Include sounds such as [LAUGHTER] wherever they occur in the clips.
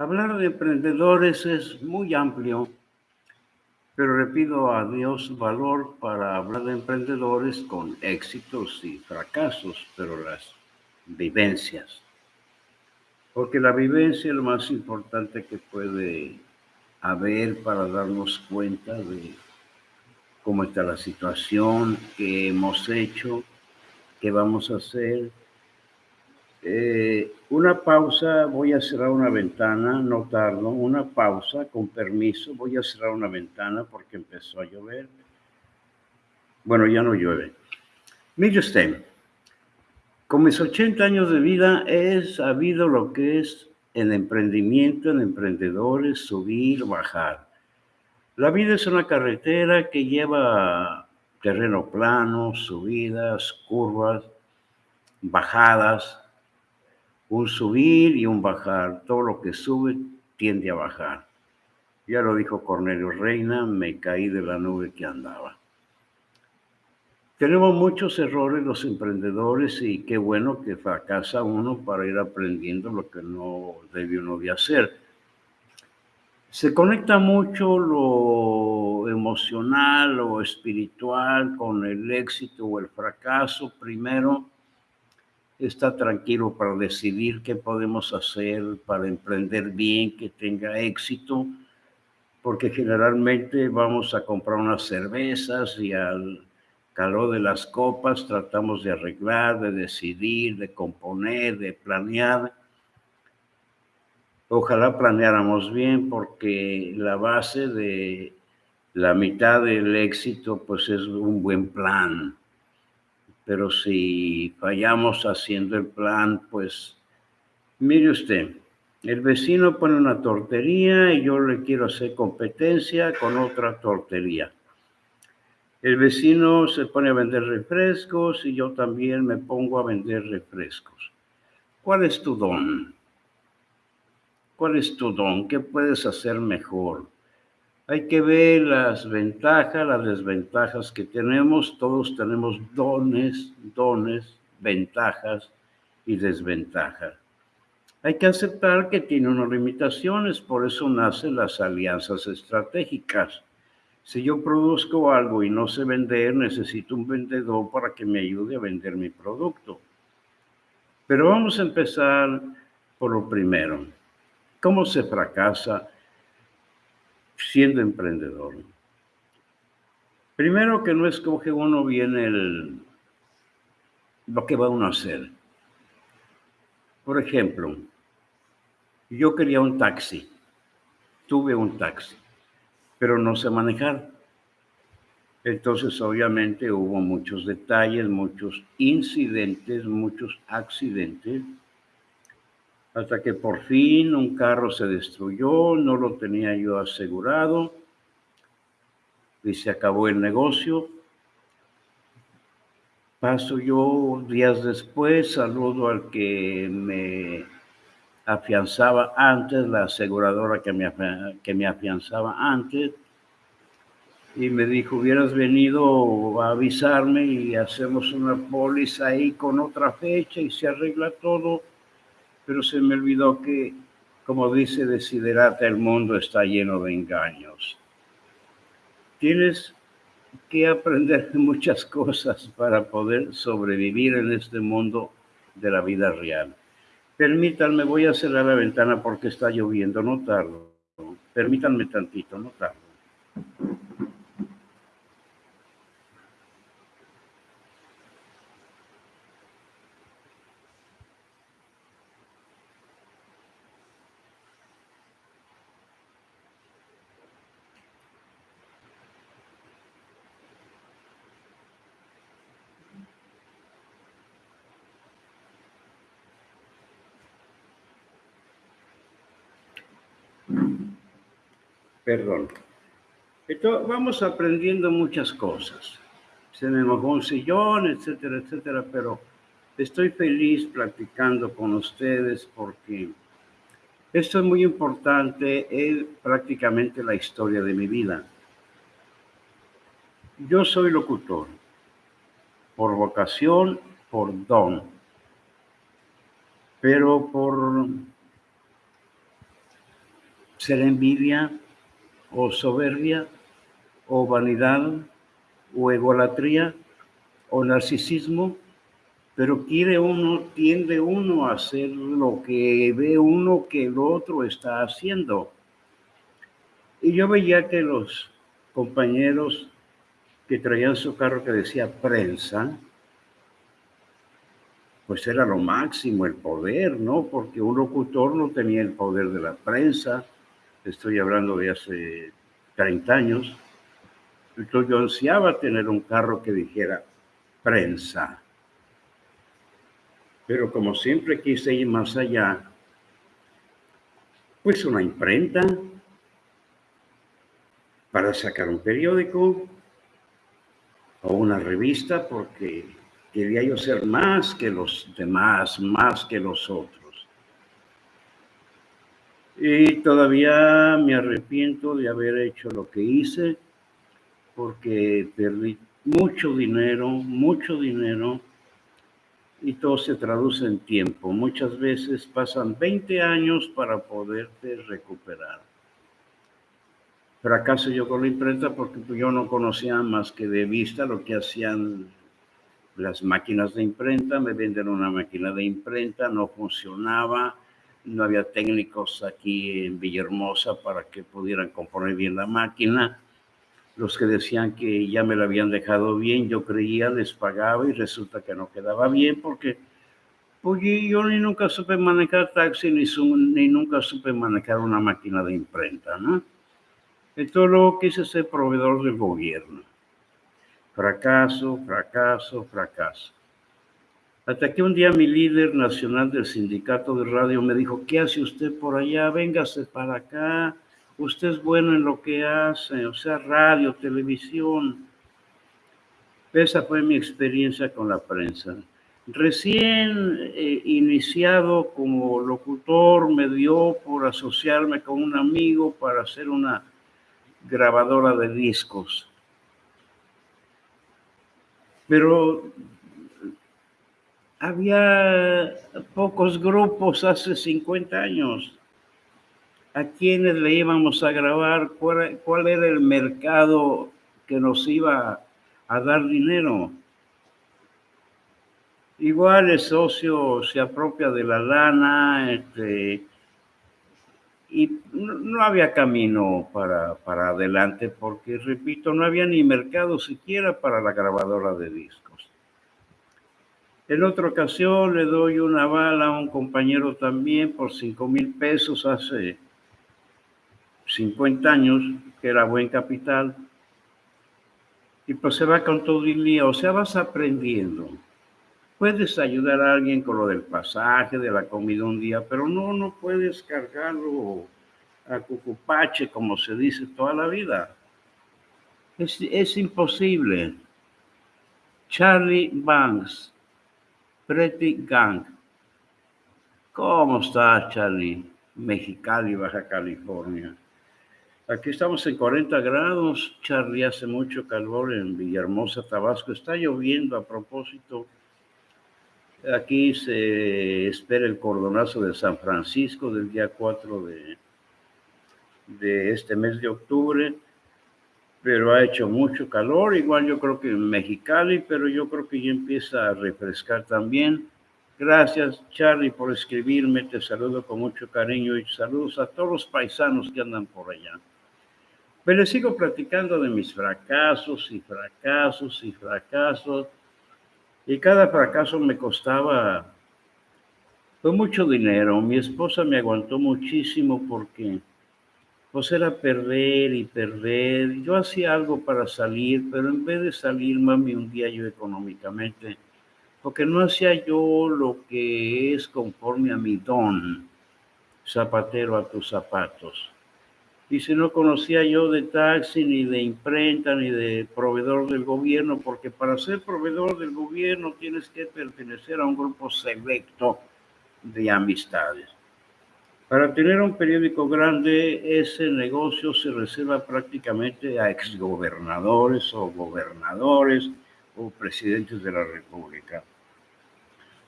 Hablar de emprendedores es muy amplio, pero le pido a Dios valor para hablar de emprendedores con éxitos y fracasos, pero las vivencias. Porque la vivencia es lo más importante que puede haber para darnos cuenta de cómo está la situación, qué hemos hecho, qué vamos a hacer. Eh, una pausa, voy a cerrar una ventana, no tardo, una pausa, con permiso, voy a cerrar una ventana porque empezó a llover. Bueno, ya no llueve. Mire usted, con mis 80 años de vida he sabido lo que es el emprendimiento, en emprendedores, subir, bajar. La vida es una carretera que lleva terreno plano, subidas, curvas, bajadas, un subir y un bajar. Todo lo que sube tiende a bajar. Ya lo dijo Cornelio Reina, me caí de la nube que andaba. Tenemos muchos errores los emprendedores y qué bueno que fracasa uno para ir aprendiendo lo que no debe uno de hacer se conecta mucho lo emocional o espiritual con el éxito o el fracaso. Primero, está tranquilo para decidir qué podemos hacer para emprender bien, que tenga éxito, porque generalmente vamos a comprar unas cervezas y al calor de las copas tratamos de arreglar, de decidir, de componer, de planear Ojalá planeáramos bien porque la base de la mitad del éxito pues es un buen plan. Pero si fallamos haciendo el plan, pues mire usted, el vecino pone una tortería y yo le quiero hacer competencia con otra tortería. El vecino se pone a vender refrescos y yo también me pongo a vender refrescos. ¿Cuál es tu don? ¿Cuál es tu don? ¿Qué puedes hacer mejor? Hay que ver las ventajas, las desventajas que tenemos. Todos tenemos dones, dones, ventajas y desventajas. Hay que aceptar que tiene unas limitaciones, por eso nacen las alianzas estratégicas. Si yo produzco algo y no sé vender, necesito un vendedor para que me ayude a vender mi producto. Pero vamos a empezar por lo primero. ¿Cómo se fracasa siendo emprendedor? Primero que no escoge uno bien el, lo que va uno a hacer. Por ejemplo, yo quería un taxi, tuve un taxi, pero no sé manejar. Entonces, obviamente, hubo muchos detalles, muchos incidentes, muchos accidentes hasta que por fin un carro se destruyó, no lo tenía yo asegurado y se acabó el negocio. Paso yo días después, saludo al que me afianzaba antes, la aseguradora que me, que me afianzaba antes, y me dijo, hubieras venido a avisarme y hacemos una póliza ahí con otra fecha y se arregla todo pero se me olvidó que, como dice Desiderata, el mundo está lleno de engaños. Tienes que aprender [LAUGHS] muchas cosas para poder sobrevivir en este mundo de la vida real. Permítanme, voy a cerrar la ventana porque está lloviendo, no tardo. Permítanme tantito, no tardo. Perdón. Vamos aprendiendo muchas cosas. Se me mojó un sillón, etcétera, etcétera, pero estoy feliz platicando con ustedes porque esto es muy importante, es prácticamente la historia de mi vida. Yo soy locutor, por vocación, por don, pero por ser envidia o soberbia o vanidad o egolatría o narcisismo, pero quiere uno, tiende uno a hacer lo que ve uno que el otro está haciendo. Y yo veía que los compañeros que traían su carro que decía prensa, pues era lo máximo, el poder, ¿no? Porque un locutor no tenía el poder de la prensa, estoy hablando de hace 30 años, entonces yo ansiaba tener un carro que dijera prensa. Pero como siempre quise ir más allá, pues una imprenta para sacar un periódico o una revista porque quería yo ser más que los demás, más que los otros. Y todavía me arrepiento de haber hecho lo que hice porque perdí mucho dinero, mucho dinero, y todo se traduce en tiempo. Muchas veces pasan 20 años para poderte recuperar. Fracaso yo con la imprenta porque yo no conocía más que de vista lo que hacían las máquinas de imprenta. Me venden una máquina de imprenta, no funcionaba, no había técnicos aquí en Villahermosa para que pudieran componer bien la máquina los que decían que ya me lo habían dejado bien, yo creía, les pagaba y resulta que no quedaba bien porque pues, yo ni nunca supe manejar taxi ni, ni nunca supe manejar una máquina de imprenta, ¿no? Entonces luego quise ser proveedor del gobierno. Fracaso, fracaso, fracaso. Hasta que un día mi líder nacional del sindicato de radio me dijo, ¿qué hace usted por allá? Véngase para acá usted es bueno en lo que hace, o sea, radio, televisión. Esa fue mi experiencia con la prensa. Recién eh, iniciado como locutor, me dio por asociarme con un amigo para hacer una grabadora de discos. Pero había pocos grupos hace 50 años a quiénes le íbamos a grabar, cuál, era el mercado que nos iba a dar dinero. Igual el socio se apropia de la lana, este, y no, había camino para, para adelante porque, repito, no había ni mercado siquiera para la grabadora de discos. En otra ocasión le doy una bala a un compañero también por cinco mil pesos hace 50 años, que era buen capital, y pues se va con todo el día, o sea, vas aprendiendo. Puedes ayudar a alguien con lo del pasaje, de la comida un día, pero no, no puedes cargarlo a cucupache, como se dice toda la vida. Es, es imposible. Charlie Banks, Pretty Gang. ¿Cómo estás, Charlie? Mexicali, Baja California. Aquí estamos en 40 grados. Charlie, hace mucho calor en Villahermosa, Tabasco. Está lloviendo a propósito. Aquí se espera el cordonazo de San Francisco del día 4 de, de este mes de octubre, pero ha hecho mucho calor. Igual yo creo que en Mexicali, pero yo creo que ya empieza a refrescar también. Gracias, Charlie, por escribirme. Te saludo con mucho cariño y saludos a todos los paisanos que andan por allá. Pero sigo platicando de mis fracasos y fracasos y fracasos. Y cada fracaso me costaba fue mucho dinero. Mi esposa me aguantó muchísimo porque pues era perder y perder. Yo hacía algo para salir, pero en vez de salir, mami, un día yo económicamente, porque no hacía yo lo que es conforme a mi don, zapatero a tus zapatos. Y si no conocía yo de taxi, ni de imprenta, ni de proveedor del gobierno, porque para ser proveedor del gobierno tienes que pertenecer a un grupo selecto de amistades. Para tener un periódico grande, ese negocio se reserva prácticamente a exgobernadores o gobernadores o presidentes de la República.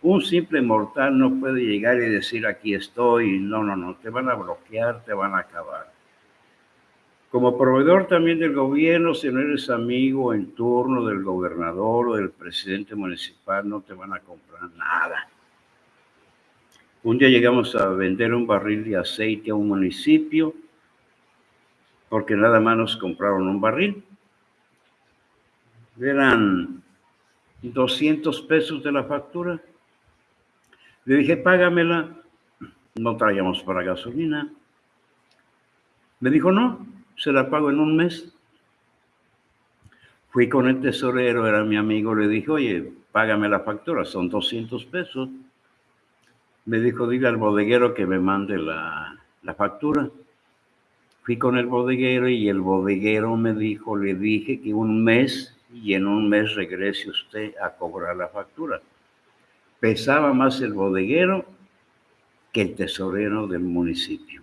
Un simple mortal no puede llegar y decir aquí estoy. No, no, no, te van a bloquear, te van a acabar. Como proveedor también del gobierno, si no eres amigo en turno del gobernador o del presidente municipal, no te van a comprar nada. Un día llegamos a vender un barril de aceite a un municipio porque nada más nos compraron un barril. Eran 200 pesos de la factura. Le dije, págamela. No traíamos para gasolina. Me dijo, no, se la pago en un mes. Fui con el tesorero, era mi amigo, le dije, oye, págame la factura, son 200 pesos. Me dijo, dile al bodeguero que me mande la, la factura. Fui con el bodeguero y el bodeguero me dijo, le dije que un mes y en un mes regrese usted a cobrar la factura. Pesaba más el bodeguero que el tesorero del municipio.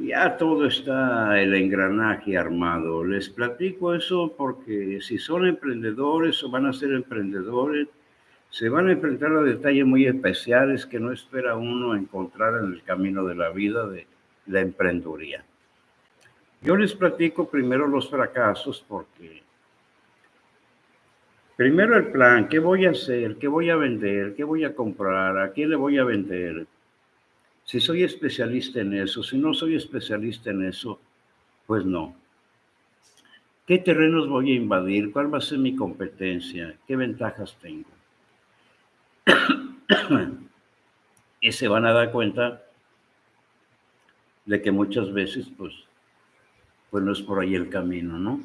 Ya todo está el engranaje armado. Les platico eso porque si son emprendedores o van a ser emprendedores, se van a enfrentar a detalles muy especiales que no espera uno encontrar en el camino de la vida de la emprendeduría. Yo les platico primero los fracasos porque primero el plan, ¿qué voy a hacer? ¿Qué voy a vender? ¿Qué voy a comprar? ¿A quién le voy a vender? Si soy especialista en eso, si no soy especialista en eso, pues no. ¿Qué terrenos voy a invadir? ¿Cuál va a ser mi competencia? ¿Qué ventajas tengo? [COUGHS] y se van a dar cuenta de que muchas veces, pues, pues no es por ahí el camino, ¿no?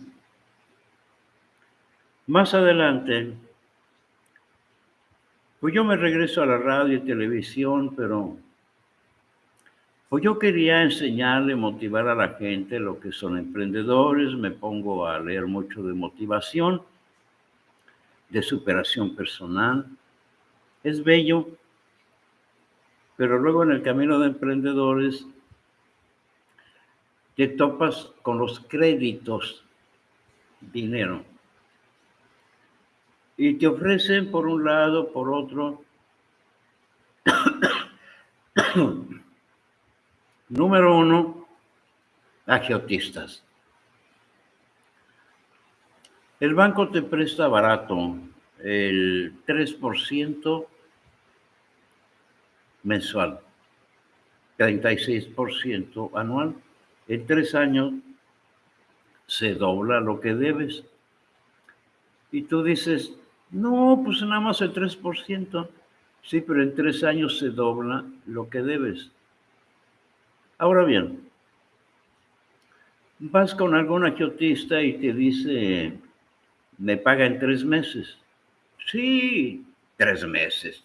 Más adelante, pues yo me regreso a la radio y televisión, pero pues yo quería enseñarle, motivar a la gente lo que son emprendedores, me pongo a leer mucho de motivación, de superación personal. Es bello, pero luego en el camino de emprendedores te topas con los créditos, dinero. Y te ofrecen por un lado, por otro. [COUGHS] Número uno, agiotistas. El banco te presta barato, el 3% mensual, 36% anual. En tres años se dobla lo que debes. Y tú dices, no, pues nada más el 3%. Sí, pero en tres años se dobla lo que debes. Ahora bien, vas con algún agiotista y te dice, me paga en tres meses. Sí, tres meses.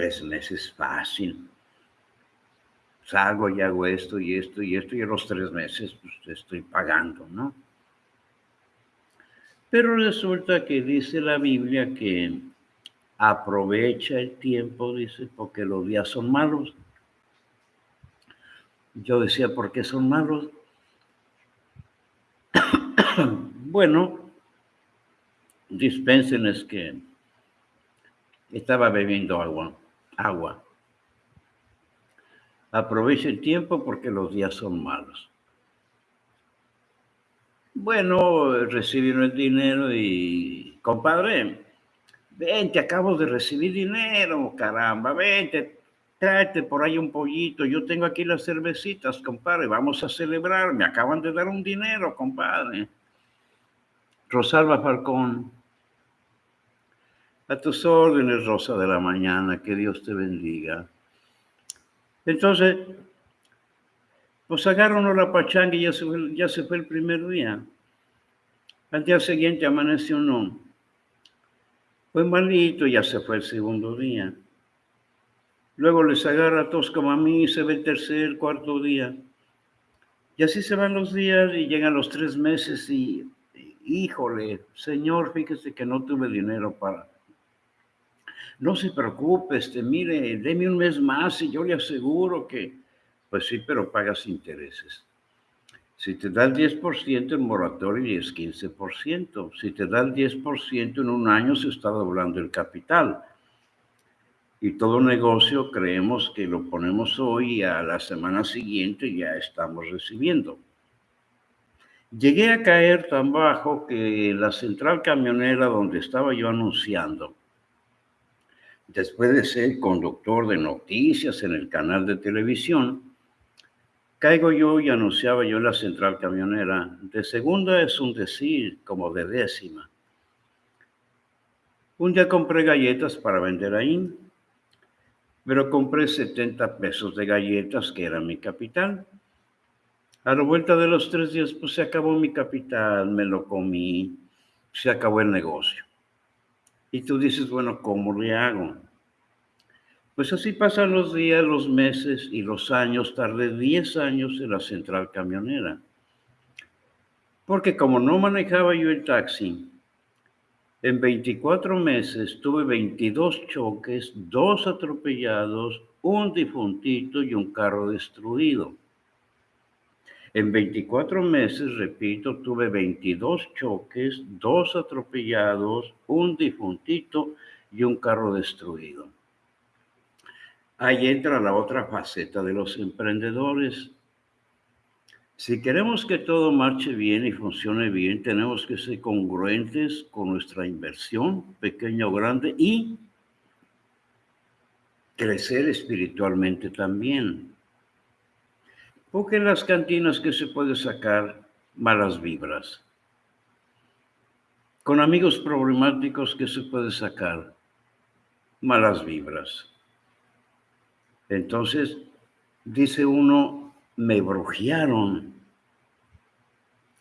Tres meses fácil salgo y hago esto y esto y esto y a los tres meses pues estoy pagando, ¿no? Pero resulta que dice la Biblia que aprovecha el tiempo, dice, porque los días son malos. Yo decía, ¿por qué son malos? [COUGHS] bueno, dispensen es que estaba bebiendo agua, agua. Aproveche el tiempo porque los días son malos. Bueno, recibieron el dinero y, compadre, vente, acabo de recibir dinero, caramba, vente, tráete por ahí un pollito, yo tengo aquí las cervecitas, compadre, vamos a celebrar, me acaban de dar un dinero, compadre. Rosalba Falcón, a tus órdenes, Rosa de la Mañana, que Dios te bendiga. Entonces, pues sacaron la pachanga y ya se, fue, ya se fue el primer día. Al día siguiente amaneció uno. Fue malito, ya se fue el segundo día. Luego les agarra a todos como a mí, se ve el tercer, cuarto día. Y así se van los días y llegan los tres meses y, híjole, señor, fíjese que no tuve dinero para no se preocupe, este, mire, deme un mes más y yo le aseguro que, pues sí, pero pagas intereses. Si te da el 10% en moratorio es 15%. Si te da el 10% en un año se está doblando el capital. Y todo negocio creemos que lo ponemos hoy y a la semana siguiente ya estamos recibiendo. Llegué a caer tan bajo que la central camionera donde estaba yo anunciando, después de ser conductor de noticias en el canal de televisión, Caigo yo y anunciaba yo en la central camionera. De segunda es un decir, como de décima. Un día compré galletas para vender ahí, pero compré 70 pesos de galletas, que era mi capital. A la vuelta de los tres días, pues se acabó mi capital, me lo comí, se acabó el negocio. Y tú dices, bueno, ¿cómo le hago? Pues así pasan los días, los meses y los años. Tardé 10 años en la central camionera. Porque como no manejaba yo el taxi, en 24 meses tuve 22 choques, dos atropellados, un difuntito y un carro destruido. En 24 meses, repito, tuve 22 choques, dos atropellados, un difuntito y un carro destruido. Ahí entra la otra faceta de los emprendedores. Si queremos que todo marche bien y funcione bien, tenemos que ser congruentes con nuestra inversión, pequeña o grande, y crecer espiritualmente también. Porque en las cantinas que se puede sacar malas vibras. Con amigos problemáticos que se puede sacar malas vibras. Entonces, dice uno, me brujearon.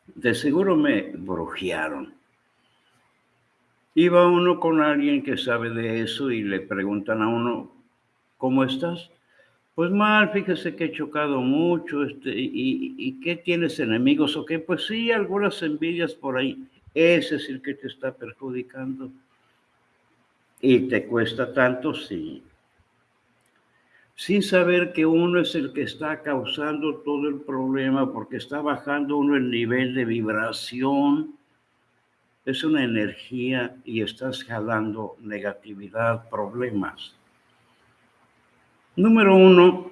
De seguro me brujearon. Iba uno con alguien que sabe de eso y le preguntan a uno, ¿cómo estás? Pues mal, fíjese que he chocado mucho, este, y, y, qué tienes enemigos o qué? Pues sí, algunas envidias por ahí. Ese es el que te está perjudicando. Y te cuesta tanto, sí sin saber que uno es el que está causando todo el problema porque está bajando uno el nivel de vibración. Es una energía y estás jalando negatividad, problemas. Número uno,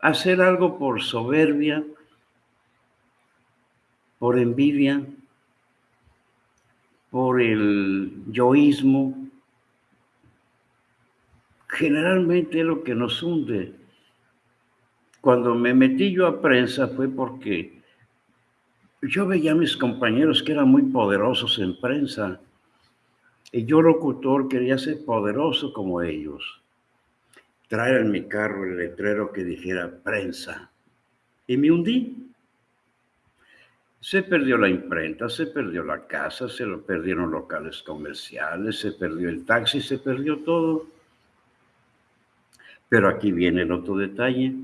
hacer algo por soberbia, por envidia, por el yoísmo, generalmente es lo que nos hunde. Cuando me metí yo a prensa fue porque yo veía a mis compañeros que eran muy poderosos en prensa y yo locutor quería ser poderoso como ellos. Traer en mi carro el letrero que dijera prensa y me hundí. Se perdió la imprenta, se perdió la casa, se lo perdieron locales comerciales, se perdió el taxi, se perdió todo. Pero aquí viene el otro detalle.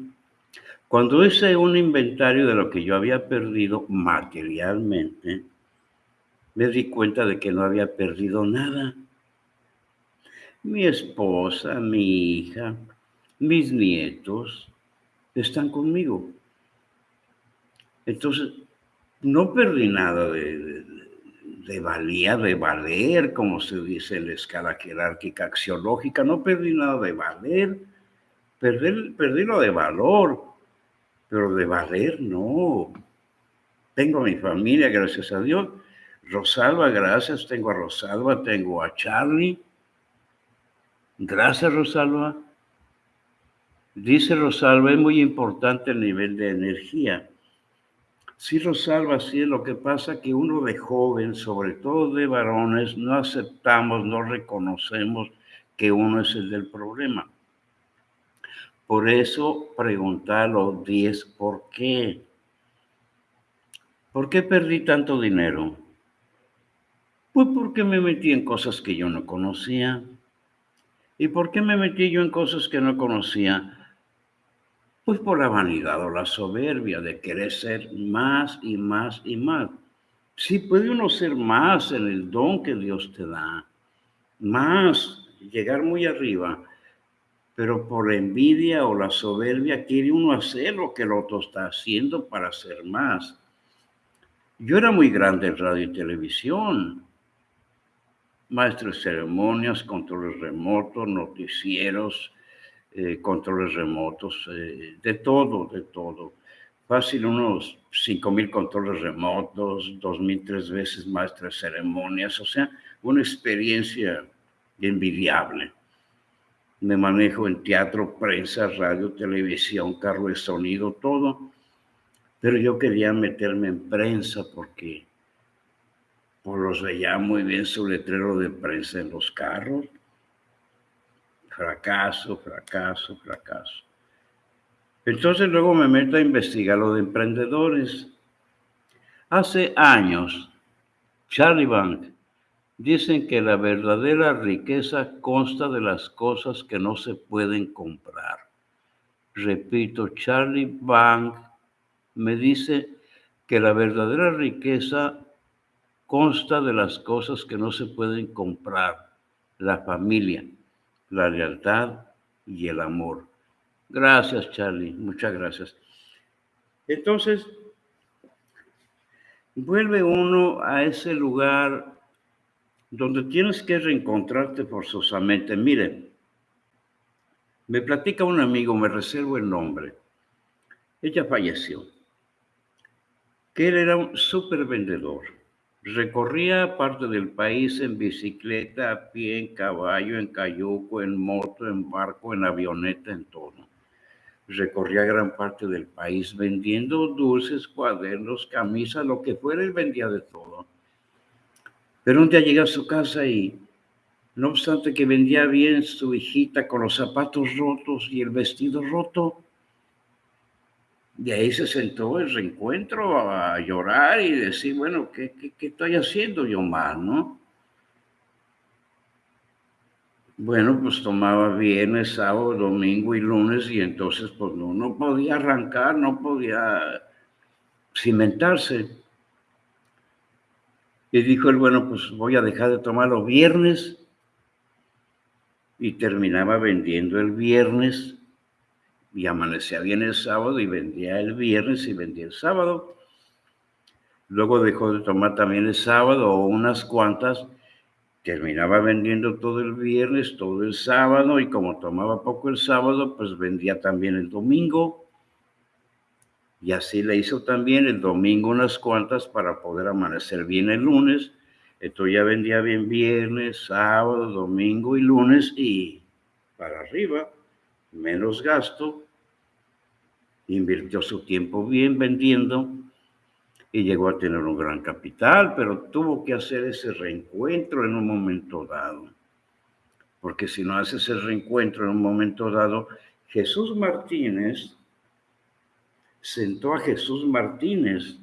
Cuando hice un inventario de lo que yo había perdido materialmente, me di cuenta de que no había perdido nada. Mi esposa, mi hija, mis nietos están conmigo. Entonces, no perdí nada de, de, valía, de valer, como se dice en la escala jerárquica axiológica, no perdí nada de valer Perdí, lo de valor, pero de valer no. Tengo a mi familia, gracias a Dios. Rosalba, gracias. Tengo a Rosalba, tengo a Charlie. Gracias, Rosalba. Dice Rosalba, es muy importante el nivel de energía. Sí, Rosalba, sí, lo que pasa que uno de joven, sobre todo de varones, no aceptamos, no reconocemos que uno es el del problema. Por eso preguntar los 10 por qué. ¿Por qué perdí tanto dinero? Pues porque me metí en cosas que yo no conocía. ¿Y por qué me metí yo en cosas que no conocía? Pues por la vanidad o la soberbia de querer ser más y más y más. Sí puede uno ser más en el don que Dios te da, más, llegar muy arriba, pero por envidia o la soberbia quiere uno hacer lo que el otro está haciendo para hacer más. Yo era muy grande en radio y televisión, maestro de ceremonias, controles remotos, noticieros, eh, controles remotos, eh, de todo, de todo. Fácil unos 5.000 controles remotos, 2.000 tres veces maestro de ceremonias, o sea, una experiencia envidiable. Me manejo en teatro, prensa, radio, televisión, carro de sonido, todo. Pero yo quería meterme en prensa porque pues los veía muy bien su letrero de prensa en los carros. Fracaso, fracaso, fracaso. Entonces luego me meto a investigar lo de emprendedores. Hace años, Charlie Bank dicen que la verdadera riqueza consta de las cosas que no se pueden comprar. Repito, Charlie Bank me dice que la verdadera riqueza consta de las cosas que no se pueden comprar, la familia, la lealtad y el amor. Gracias, Charlie, muchas gracias. Entonces, vuelve uno a ese lugar donde tienes que reencontrarte forzosamente. Mire, me platica un amigo, me reservo el nombre. Ella falleció. Que él era un súper vendedor Recorría parte del país en bicicleta, a pie, en caballo, en cayuco, en moto, en barco, en avioneta, en todo. Recorría gran parte del país vendiendo dulces, cuadernos, camisas, lo que fuera, él vendía de todo. Pero un día llega a su casa y, no obstante que vendía bien su hijita con los zapatos rotos y el vestido roto, de ahí se sentó el reencuentro a llorar y decir, bueno, ¿qué, qué, estoy haciendo yo mal, no? Bueno, pues tomaba viernes, sábado, domingo y lunes y entonces pues no, no podía arrancar, no podía cimentarse. Y dijo él, bueno, pues voy a dejar de tomar los viernes y terminaba vendiendo el viernes y amanecía bien el sábado y vendía el viernes y vendía el sábado. Luego dejó de tomar también el sábado o unas cuantas, terminaba vendiendo todo el viernes, todo el sábado y como tomaba poco el sábado, pues vendía también el domingo. Y así le hizo también el domingo unas cuantas para poder amanecer bien el lunes. Entonces ya vendía bien viernes, sábado, domingo y lunes y para arriba, menos gasto invirtió su tiempo bien vendiendo y llegó a tener un gran capital, pero tuvo que hacer ese reencuentro en un momento dado. Porque si no hace ese reencuentro en un momento dado, Jesús Martínez sentó a Jesús Martínez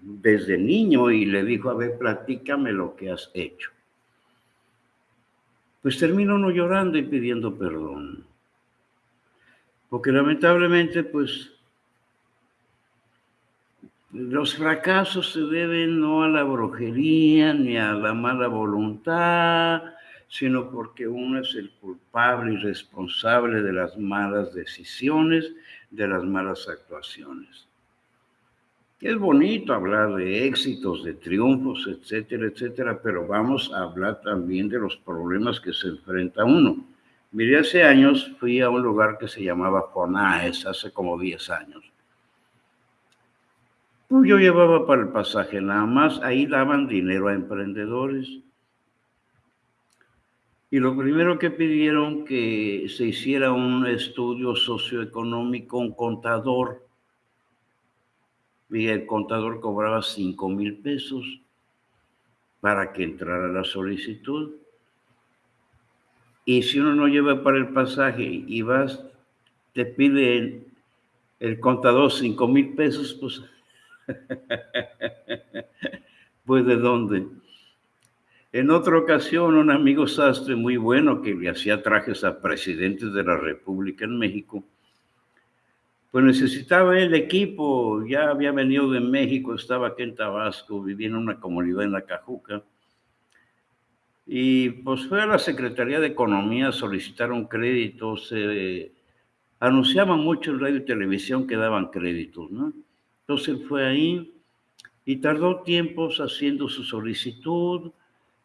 desde niño y le dijo, a ver, platícame lo que has hecho. Pues terminó no llorando y pidiendo perdón. Porque lamentablemente, pues, los fracasos se deben no a la brujería ni a la mala voluntad, sino porque uno es el culpable y responsable de las malas decisiones, de las malas actuaciones. Es bonito hablar de éxitos, de triunfos, etcétera, etcétera, pero vamos a hablar también de los problemas que se enfrenta uno. Mire, hace años fui a un lugar que se llamaba Fonaes, hace como 10 años. Pues yo llevaba para el pasaje nada más, ahí daban dinero a emprendedores. Y lo primero que pidieron que se hiciera un estudio socioeconómico, un contador. Y el contador cobraba 5 mil pesos para que entrara la solicitud. Y si uno no lleva para el pasaje y vas, te pide el, contador cinco mil pesos, pues, [LAUGHS] pues de dónde. En otra ocasión, un amigo sastre muy bueno que le hacía trajes a presidentes de la República en México, pues necesitaba el equipo, ya había venido de México, estaba aquí en Tabasco, vivía en una comunidad en la Cajuca Y pues fue a la Secretaría de Economía a solicitar un crédito. Se anunciaba mucho en radio y televisión que daban créditos, ¿no? Entonces fue ahí y tardó tiempos haciendo su solicitud,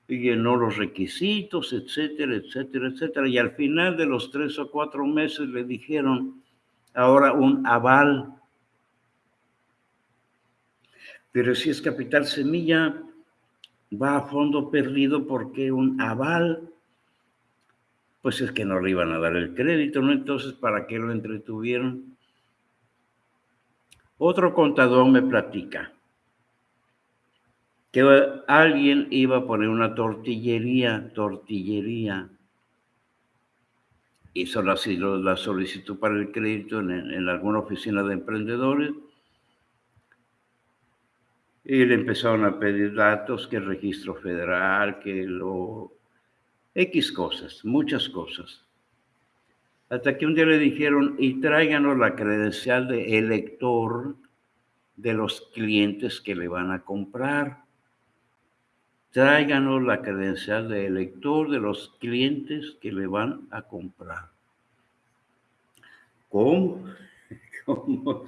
y llenó los requisitos, etcétera, etcétera, etcétera. Y al final de los tres o cuatro meses le dijeron ahora un aval. Pero si es capital semilla, va a fondo perdido porque un aval, pues es que no le iban a dar el crédito, ¿no? Entonces, ¿para qué lo entretuvieron? Otro contador me platica que alguien iba a poner una tortillería, tortillería. Hizo la, solicitud para el crédito en alguna oficina de emprendedores y le empezaron a pedir datos, que el registro federal, que lo... X cosas, muchas cosas. Hasta que un día le dijeron, y tráiganos la credencial de elector de los clientes que le van a comprar. Tráiganos la credencial de elector de los clientes que le van a comprar. ¿Cómo? [LAUGHS] ¿Cómo?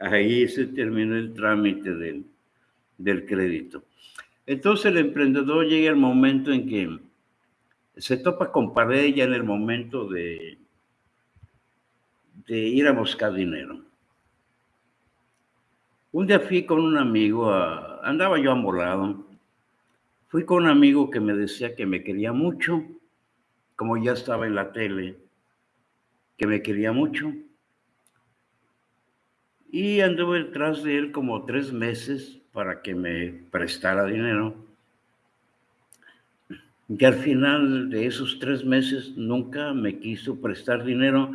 Ahí se terminó el trámite del, del crédito. Entonces el emprendedor llega el momento en que se topa con pared ya en el momento de, de ir a buscar dinero. Un día fui con un amigo, andaba yo amolado, fui con un amigo que me decía que me quería mucho, como ya estaba en la tele, que me quería mucho. Y anduve detrás de él como tres meses para que me prestara dinero. Y al final de esos tres meses nunca me quiso prestar dinero.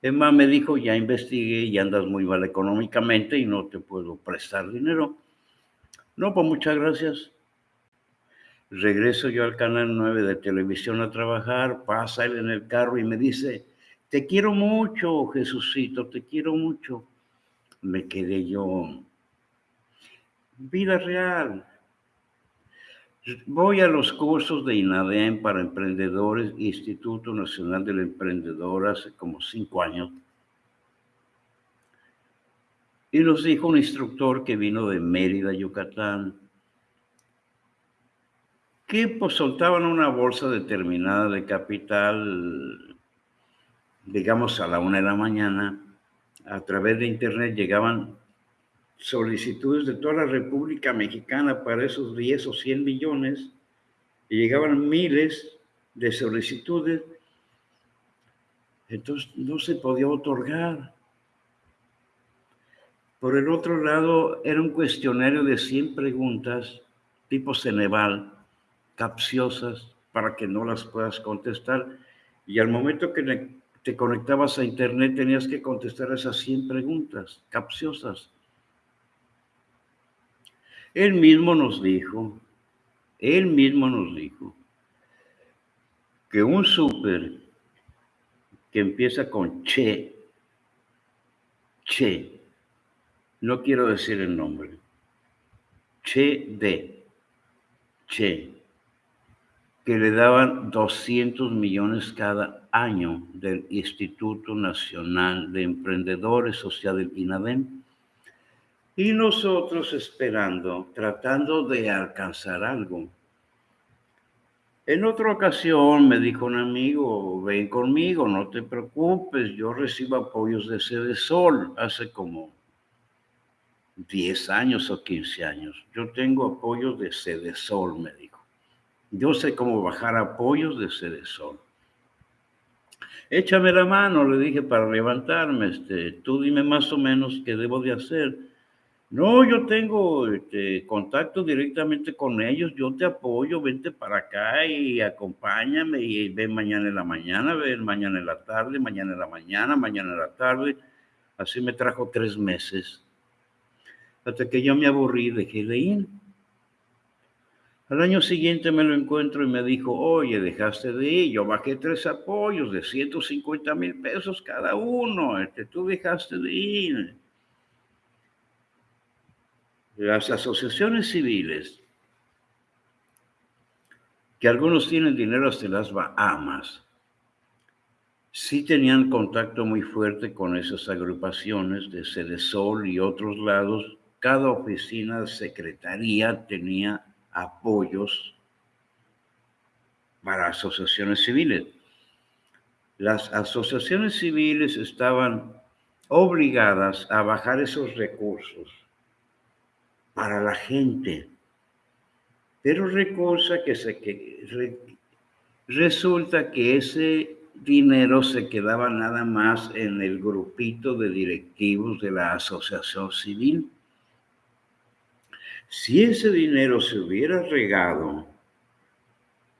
Emma me dijo, ya investigué y andas muy mal económicamente y no te puedo prestar dinero. No, pues muchas gracias. Regreso yo al canal 9 de televisión a trabajar, pasa él en el carro y me dice, te quiero mucho, Jesucito, te quiero mucho me quedé yo. Vida real. Voy a los cursos de INADEM para emprendedores, Instituto Nacional del Emprendedor, hace como cinco años. Y nos dijo un instructor que vino de Mérida, Yucatán, que pues soltaban una bolsa determinada de capital, digamos a la una de la mañana, a través de Internet llegaban solicitudes de toda la República Mexicana para esos 10 o 100 millones y llegaban miles de solicitudes. Entonces no se podía otorgar. Por el otro lado, era un cuestionario de 100 preguntas tipo Ceneval, capciosas, para que no las puedas contestar. Y al momento que te conectabas a internet, tenías que contestar esas 100 preguntas capciosas. Él mismo nos dijo, él mismo nos dijo, que un súper que empieza con Che, Che, no quiero decir el nombre, Che de, Che, que le daban 200 millones cada año del Instituto Nacional de Emprendedores Social del INADEM. Y nosotros esperando, tratando de alcanzar algo. En otra ocasión me dijo un amigo, ven conmigo, no te preocupes, yo recibo apoyos de Sede Sol hace como 10 años o 15 años. Yo tengo apoyos de Sede Sol, me dijo. Yo sé cómo bajar apoyos de Sede Sol. Échame la mano, le dije, para levantarme. Este, tú dime más o menos qué debo de hacer. No, yo tengo este, contacto directamente con ellos, yo te apoyo, vente para acá y acompáñame y ven mañana en la mañana, ven mañana en la tarde, mañana en la mañana, mañana en la tarde. Así me trajo tres meses. Hasta que yo me aburrí, dejé de ir. Al año siguiente me lo encuentro y me dijo, oye, dejaste de ir, yo bajé tres apoyos de 150 mil pesos cada uno, este, tú dejaste de ir. Las asociaciones civiles que algunos tienen dinero hasta las Bahamas. Sí tenían contacto muy fuerte con esas agrupaciones de Sede Sol y otros lados. Cada oficina secretaría tenía apoyos para asociaciones civiles. Las asociaciones civiles estaban obligadas a bajar esos recursos para la gente. Pero que, se, que resulta que ese dinero se quedaba nada más en el grupito de directivos de la asociación civil. Si ese dinero se hubiera regado,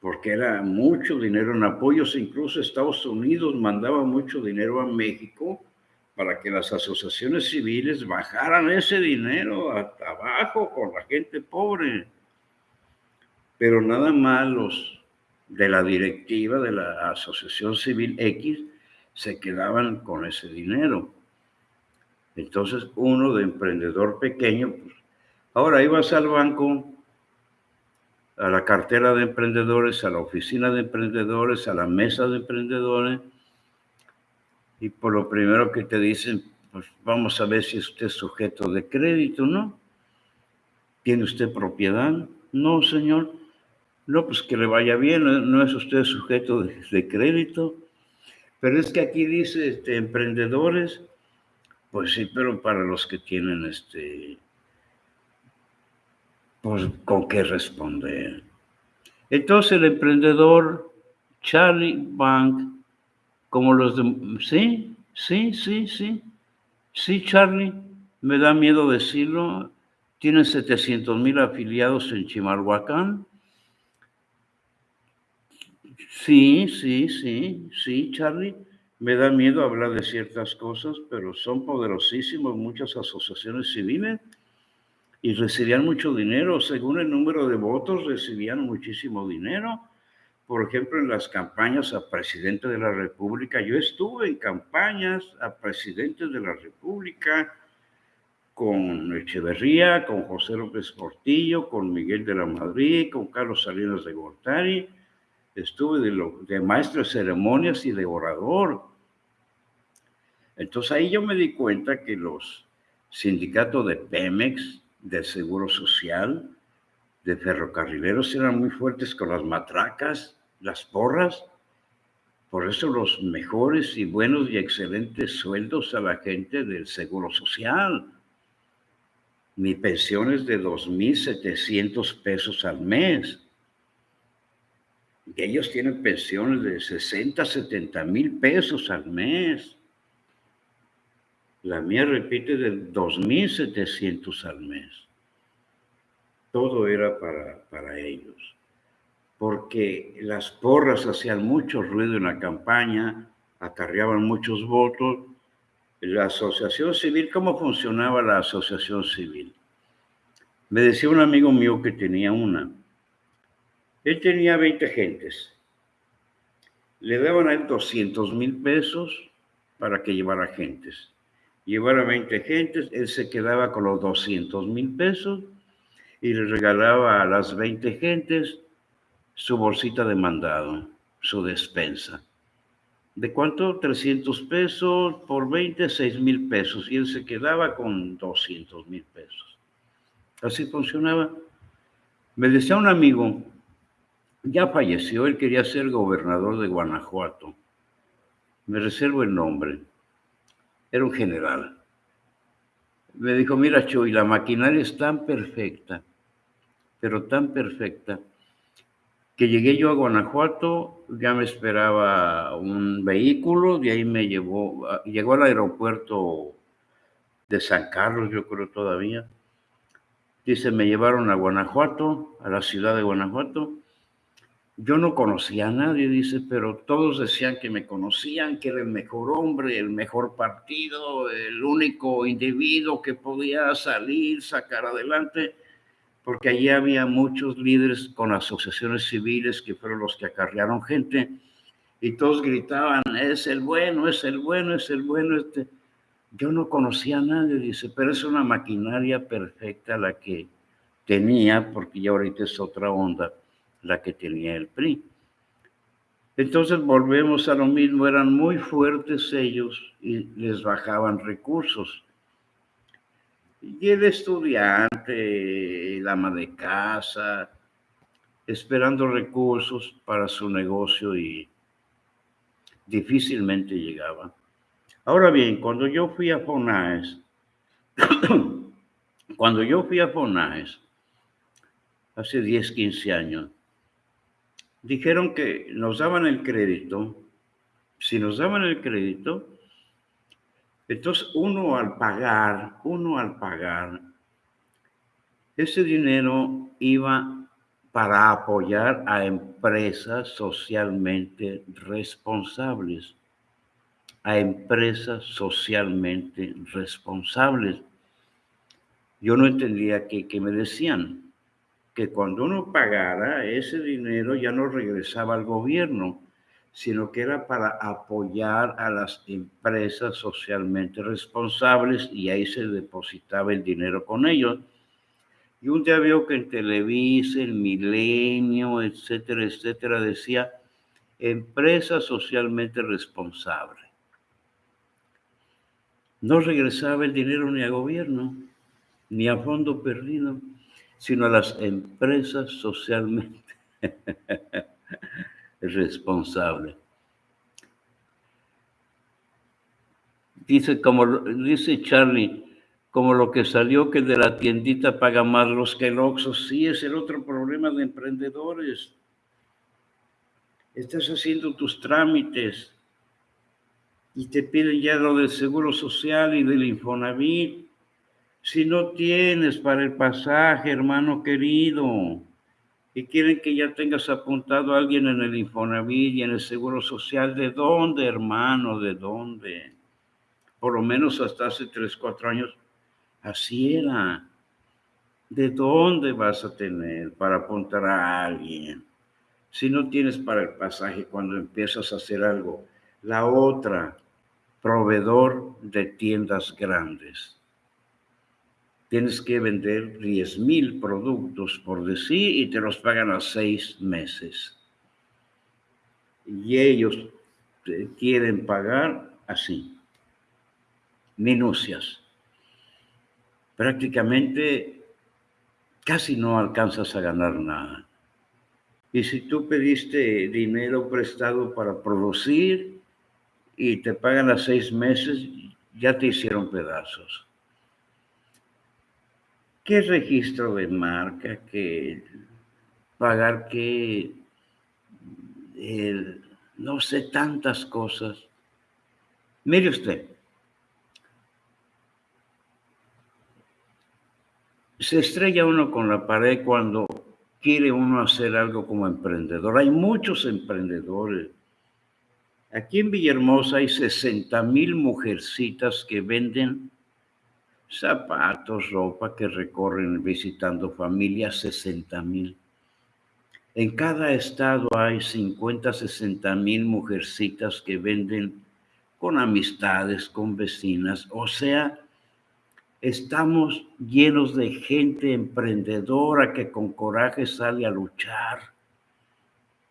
porque era mucho dinero en apoyos, incluso Estados Unidos mandaba mucho dinero a México, para que las asociaciones civiles bajaran ese dinero hasta abajo con la gente pobre. Pero nada más los de la directiva de la Asociación Civil X se quedaban con ese dinero. Entonces uno de emprendedor pequeño, pues, ahora ibas al banco, a la cartera de emprendedores, a la oficina de emprendedores, a la mesa de emprendedores, y por lo primero que te dicen, pues vamos a ver si usted es sujeto de crédito, ¿no? ¿Tiene usted propiedad? No, señor. No, pues que le vaya bien, no, es usted sujeto de, crédito. Pero es que aquí dice este, emprendedores, pues sí, pero para los que tienen este, pues con qué responder. Entonces el emprendedor Charlie Bank como los de... Sí, sí, sí, sí. Sí, Charlie, me da miedo decirlo. Tienen 700 mil afiliados en Chimalhuacán. Sí, sí, sí, sí, Charlie. Me da miedo hablar de ciertas cosas, pero son poderosísimos muchas asociaciones civiles y recibían mucho dinero. Según el número de votos, recibían muchísimo dinero por ejemplo, en las campañas a presidente de la República. Yo estuve en campañas a presidente de la República con Echeverría, con José López Portillo, con Miguel de la Madrid, con Carlos Salinas de Gortari. Estuve de, de maestro de ceremonias y de orador. Entonces ahí yo me di cuenta que los sindicatos de Pemex, de Seguro Social, de ferrocarrileros eran muy fuertes con las matracas, las porras. Por eso los mejores y buenos y excelentes sueldos a la gente del Seguro Social. Mi pensión es de 2.700 pesos al mes. Ellos tienen pensiones de 60, 70 mil pesos al mes. La mía repite de 2.700 al mes todo era para, para ellos. Porque las porras hacían mucho ruido en la campaña, acarreaban muchos votos. La asociación civil, ¿cómo funcionaba la asociación civil? Me decía un amigo mío que tenía una. Él tenía 20 gentes. Le daban a él 200 mil pesos para que llevara gentes. Llevara 20 gentes, él se quedaba con los 200 mil pesos y le regalaba a las 20 gentes su bolsita de mandado, su despensa. ¿De cuánto? 300 pesos por 20, 6 mil pesos. Y él se quedaba con 200 mil pesos. Así funcionaba. Me decía un amigo, ya falleció, él quería ser gobernador de Guanajuato. Me reservo el nombre. Era un general. Me dijo, mira, Chuy, la maquinaria es tan perfecta pero tan perfecta, que llegué yo a Guanajuato, ya me esperaba un vehículo, de ahí me llevó, llegó al aeropuerto de San Carlos, yo creo todavía. Dice, me llevaron a Guanajuato, a la ciudad de Guanajuato. Yo no conocía a nadie, dice, pero todos decían que me conocían, que era el mejor hombre, el mejor partido, el único individuo que podía salir, sacar adelante porque allí había muchos líderes con asociaciones civiles que fueron los que acarrearon gente y todos gritaban, es el bueno, es el bueno, es el bueno. Este. Yo no conocía a nadie, dice, pero es una maquinaria perfecta la que tenía, porque ya ahorita es otra onda, la que tenía el PRI. Entonces volvemos a lo mismo, eran muy fuertes ellos y les bajaban recursos. Y el estudiante, el ama de casa, esperando recursos para su negocio y difícilmente llegaba. Ahora bien, cuando yo fui a Fonaes, [COUGHS] cuando yo fui a Fonaes, hace 10, 15 años, dijeron que nos daban el crédito. Si nos daban el crédito, entonces uno al pagar, uno al pagar, ese dinero iba para apoyar a empresas socialmente responsables, a empresas socialmente responsables. Yo no entendía qué, me decían que cuando uno pagara ese dinero ya no regresaba al gobierno, sino que era para apoyar a las empresas socialmente responsables y ahí se depositaba el dinero con ellos. Y un día veo que en Televisa, el Milenio, etcétera, etcétera, decía empresa socialmente responsable. No regresaba el dinero ni a gobierno, ni a fondo perdido sino a las empresas socialmente [LAUGHS] responsables. Dice, como dice Charlie, como lo que salió que de la tiendita paga más los que el Oxxo. Sí, es el otro problema de emprendedores. Estás haciendo tus trámites y te piden ya lo del Seguro Social y del Infonavit si no tienes para el pasaje, hermano querido, y quieren que ya tengas apuntado a alguien en el Infonavit y en el Seguro Social, ¿de dónde, hermano? ¿De dónde? Por lo menos hasta hace tres, cuatro años, así era. ¿De dónde vas a tener para apuntar a alguien? Si no tienes para el pasaje cuando empiezas a hacer algo. La otra, proveedor de tiendas grandes tienes que vender 10 mil productos por decir y te los pagan a seis meses. Y ellos quieren pagar así, minucias. Prácticamente casi no alcanzas a ganar nada. Y si tú pediste dinero prestado para producir y te pagan a seis meses, ya te hicieron pedazos. ¿Qué registro de marca? ¿Qué pagar qué? no sé, tantas cosas. Mire usted, se estrella uno con la pared cuando quiere uno hacer algo como emprendedor. Hay muchos emprendedores. Aquí en Villahermosa hay 60 mil mujercitas que venden zapatos, ropa que recorren visitando familias, 60 mil. En cada estado hay 50, 60 mil mujercitas que venden con amistades, con vecinas. O sea, estamos llenos de gente emprendedora que con coraje sale a luchar,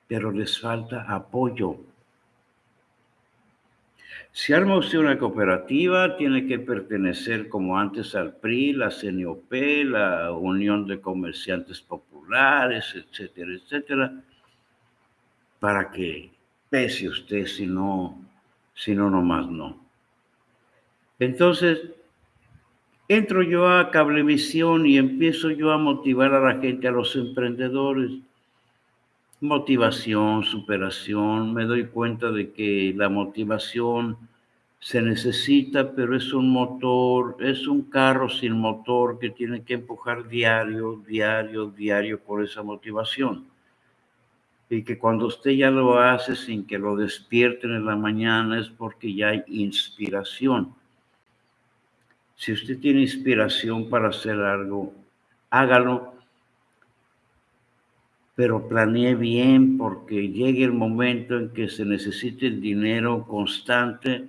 pero les falta apoyo si arma usted una cooperativa, tiene que pertenecer como antes al PRI, la CNOP, la Unión de Comerciantes Populares, etcétera, etcétera, para que pese usted, si no, si no, nomás no. Entonces, entro yo a Cablevisión y empiezo yo a motivar a la gente, a los emprendedores. Motivación, superación, me doy cuenta de que la motivación se necesita, pero es un motor, es un carro sin motor que tiene que empujar diario, diario, diario por esa motivación. Y que cuando usted ya lo hace sin que lo despierten en la mañana es porque ya hay inspiración. Si usted tiene inspiración para hacer algo, hágalo, pero planee bien porque llegue el momento en que se necesite el dinero constante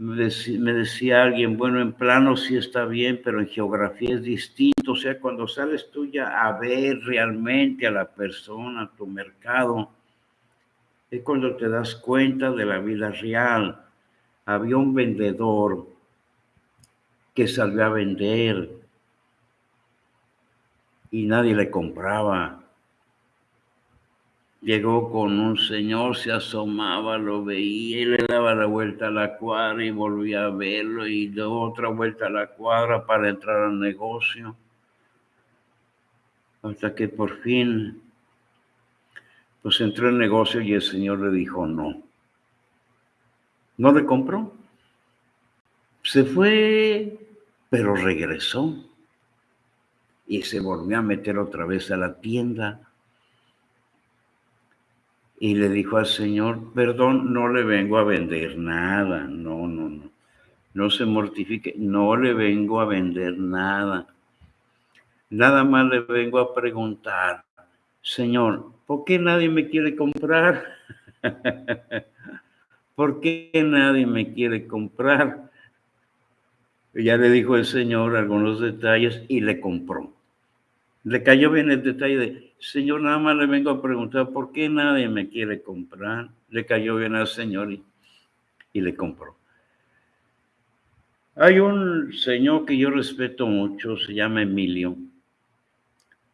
me decía, alguien, bueno, en plano sí está bien, pero en geografía es distinto. O sea, cuando sales tú ya a ver realmente a la persona, a tu mercado, es cuando te das cuenta de la vida real. Había un vendedor que salió a vender y nadie le compraba. Llegó con un señor, se asomaba, lo veía y le daba la vuelta a la cuadra y volvía a verlo y de otra vuelta a la cuadra para entrar al negocio. Hasta que por fin, pues entró el negocio y el señor le dijo no. No le compró. Se fue, pero regresó y se volvió a meter otra vez a la tienda y le dijo al Señor, perdón, no le vengo a vender nada, no, no, no, no se mortifique, no le vengo a vender nada. Nada más le vengo a preguntar, Señor, ¿por qué nadie me quiere comprar? [LAUGHS] ¿Por qué nadie me quiere comprar? Ya le dijo el Señor algunos detalles y le compró. Le cayó bien el detalle de, Señor, nada más le vengo a preguntar, ¿por qué nadie me quiere comprar? Le cayó bien al Señor y, y le compró. Hay un señor que yo respeto mucho, se llama Emilio.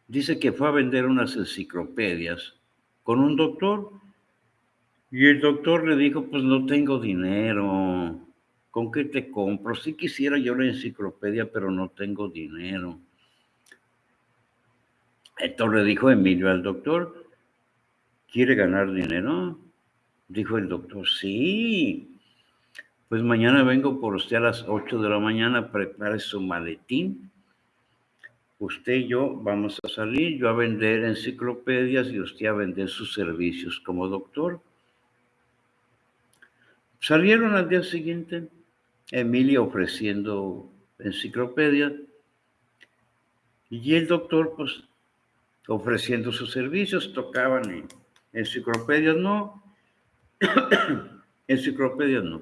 Dice que fue a vender unas enciclopedias con un doctor y el doctor le dijo, pues no tengo dinero, ¿con qué te compro? Si quisiera yo la enciclopedia, pero no tengo dinero. Entonces dijo Emilio al doctor, ¿quiere ganar dinero? Dijo el doctor, sí. Pues mañana vengo por usted a las 8 de la mañana, prepare su maletín. Usted y yo vamos a salir, yo a vender enciclopedias y usted a vender sus servicios como doctor. Salieron al día siguiente, Emilio ofreciendo enciclopedias y el doctor pues ofreciendo sus servicios, tocaban en enciclopedias, no, [COUGHS] enciclopedias no.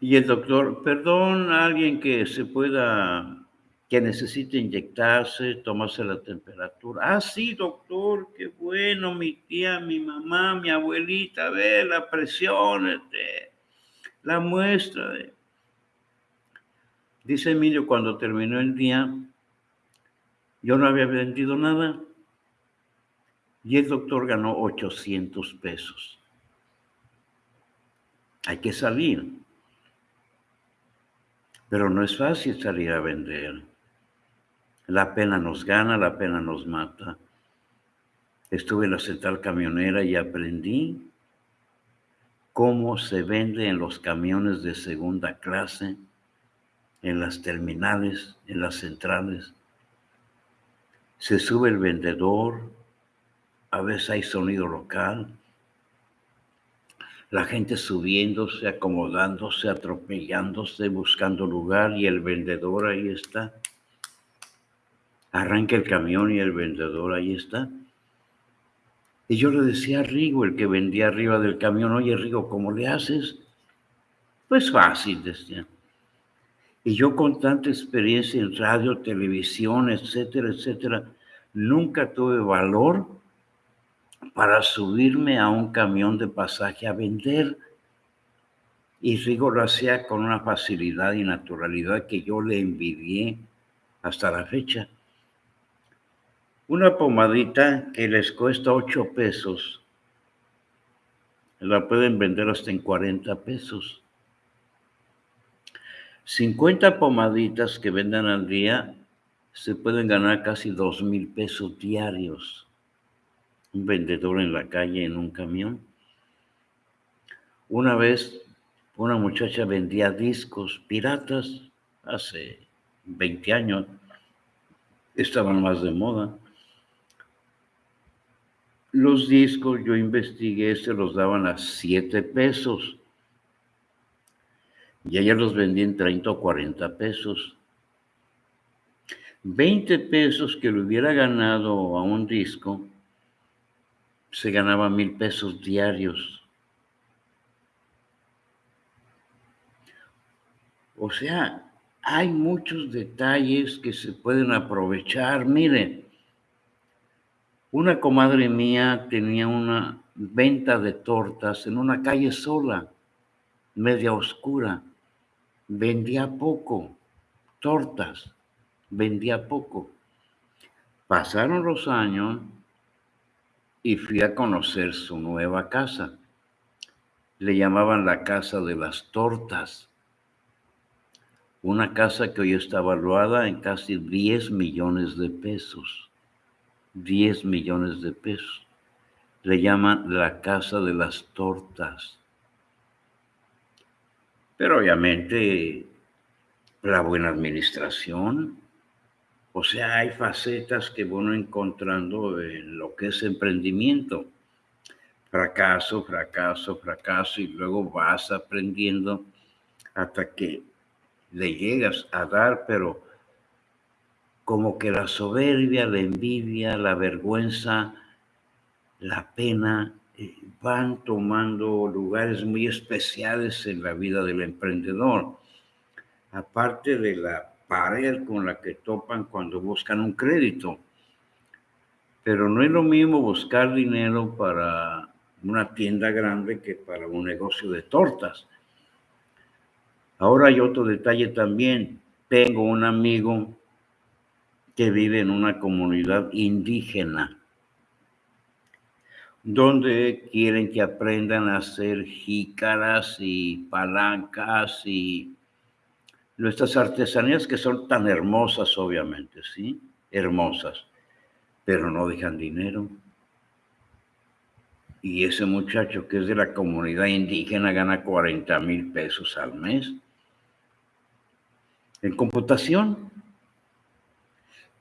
Y el doctor, perdón, alguien que se pueda, que necesite inyectarse, tomarse la temperatura. Ah, sí, doctor, qué bueno, mi tía, mi mamá, mi abuelita, ve la presión, este, la muestra. Dice Emilio cuando terminó el día, yo no había vendido nada y el doctor ganó 800 pesos. Hay que salir. Pero no es fácil salir a vender. La pena nos gana, la pena nos mata. Estuve en la central camionera y aprendí cómo se vende en los camiones de segunda clase, en las terminales, en las centrales se sube el vendedor, a veces hay sonido local, la gente subiéndose, acomodándose, atropellándose, buscando lugar y el vendedor ahí está. Arranca el camión y el vendedor ahí está. Y yo le decía a Rigo, el que vendía arriba del camión, oye Rigo, ¿cómo le haces? Pues fácil, decía. Y yo con tanta experiencia en radio, televisión, etcétera, etcétera, nunca tuve valor para subirme a un camión de pasaje a vender. Y Rigo lo hacía con una facilidad y naturalidad que yo le envidié hasta la fecha. Una pomadita que les cuesta 8 pesos, la pueden vender hasta en 40 pesos. 50 pomaditas que vendan al día se pueden ganar casi dos mil pesos diarios. Un vendedor en la calle en un camión. Una vez una muchacha vendía discos piratas hace 20 años. Estaban más de moda. Los discos yo investigué, se los daban a 7 pesos y ella los vendía en 30 o 40 pesos. 20 pesos que le hubiera ganado a un disco, se ganaba mil pesos diarios. O sea, hay muchos detalles que se pueden aprovechar. Miren, una comadre mía tenía una venta de tortas en una calle sola, media oscura. Vendía poco, tortas, vendía poco. Pasaron los años y fui a conocer su nueva casa. Le llamaban la casa de las tortas. Una casa que hoy está evaluada en casi 10 millones de pesos. 10 millones de pesos. Le llaman la casa de las tortas. Pero obviamente la buena administración, o sea, hay facetas que bueno encontrando en lo que es emprendimiento. Fracaso, fracaso, fracaso, y luego vas aprendiendo hasta que le llegas a dar, pero como que la soberbia, la envidia, la vergüenza, la pena van tomando lugares muy especiales en la vida del emprendedor. Aparte de la pared con la que topan cuando buscan un crédito. Pero no es lo mismo buscar dinero para una tienda grande que para un negocio de tortas. Ahora hay otro detalle también. Tengo un amigo que vive en una comunidad indígena donde quieren que aprendan a hacer jícaras y palancas y nuestras artesanías que son tan hermosas, obviamente, ¿sí? Hermosas, pero no dejan dinero. Y ese muchacho que es de la comunidad indígena gana 40 mil pesos al mes. En computación,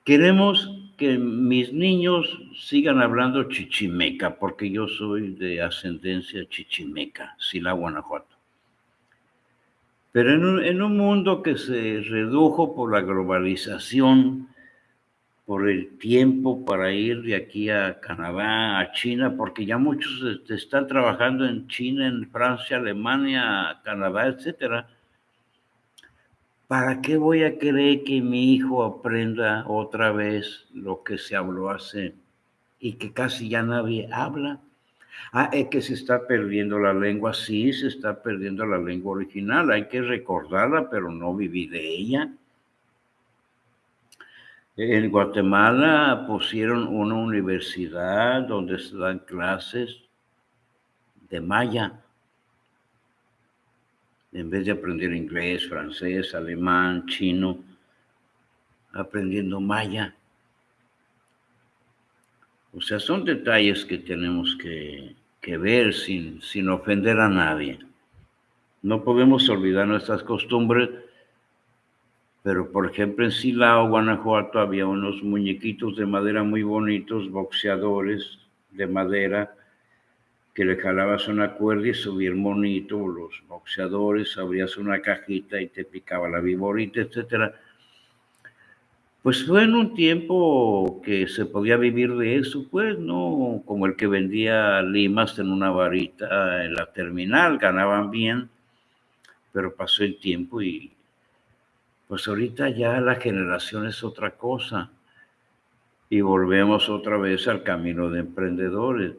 queremos que mis niños sigan hablando chichimeca, porque yo soy de ascendencia chichimeca, Sila, Guanajuato. Pero en un, mundo que se redujo por la globalización, por el tiempo para ir de aquí a Canadá, a China, porque ya muchos este, están trabajando en China, en Francia, Alemania, Canadá, etcétera. ¿Para qué voy a querer que mi hijo aprenda otra vez lo que se habló hace y que casi ya nadie habla? Ah, es que se está perdiendo la lengua, sí, se está perdiendo la lengua original, hay que recordarla, pero no vivir de ella. En Guatemala pusieron una universidad donde se dan clases de maya. En vez de aprender inglés, francés, alemán, chino, aprendiendo maya. O sea, son detalles que tenemos que, ver sin, sin ofender a nadie. No podemos olvidar nuestras costumbres, pero por ejemplo en Silao, Guanajuato, había unos muñequitos de madera muy bonitos, boxeadores de madera, que le jalabas una cuerda y el monito, los boxeadores, abrías una cajita y te picaba la viborita, etcétera. Pues fue en un tiempo que se podía vivir de eso, pues, ¿no? Como el que vendía limas en una varita en la terminal, ganaban bien, pero pasó el tiempo y pues ahorita ya la generación es otra cosa. Y volvemos otra vez al camino de emprendedores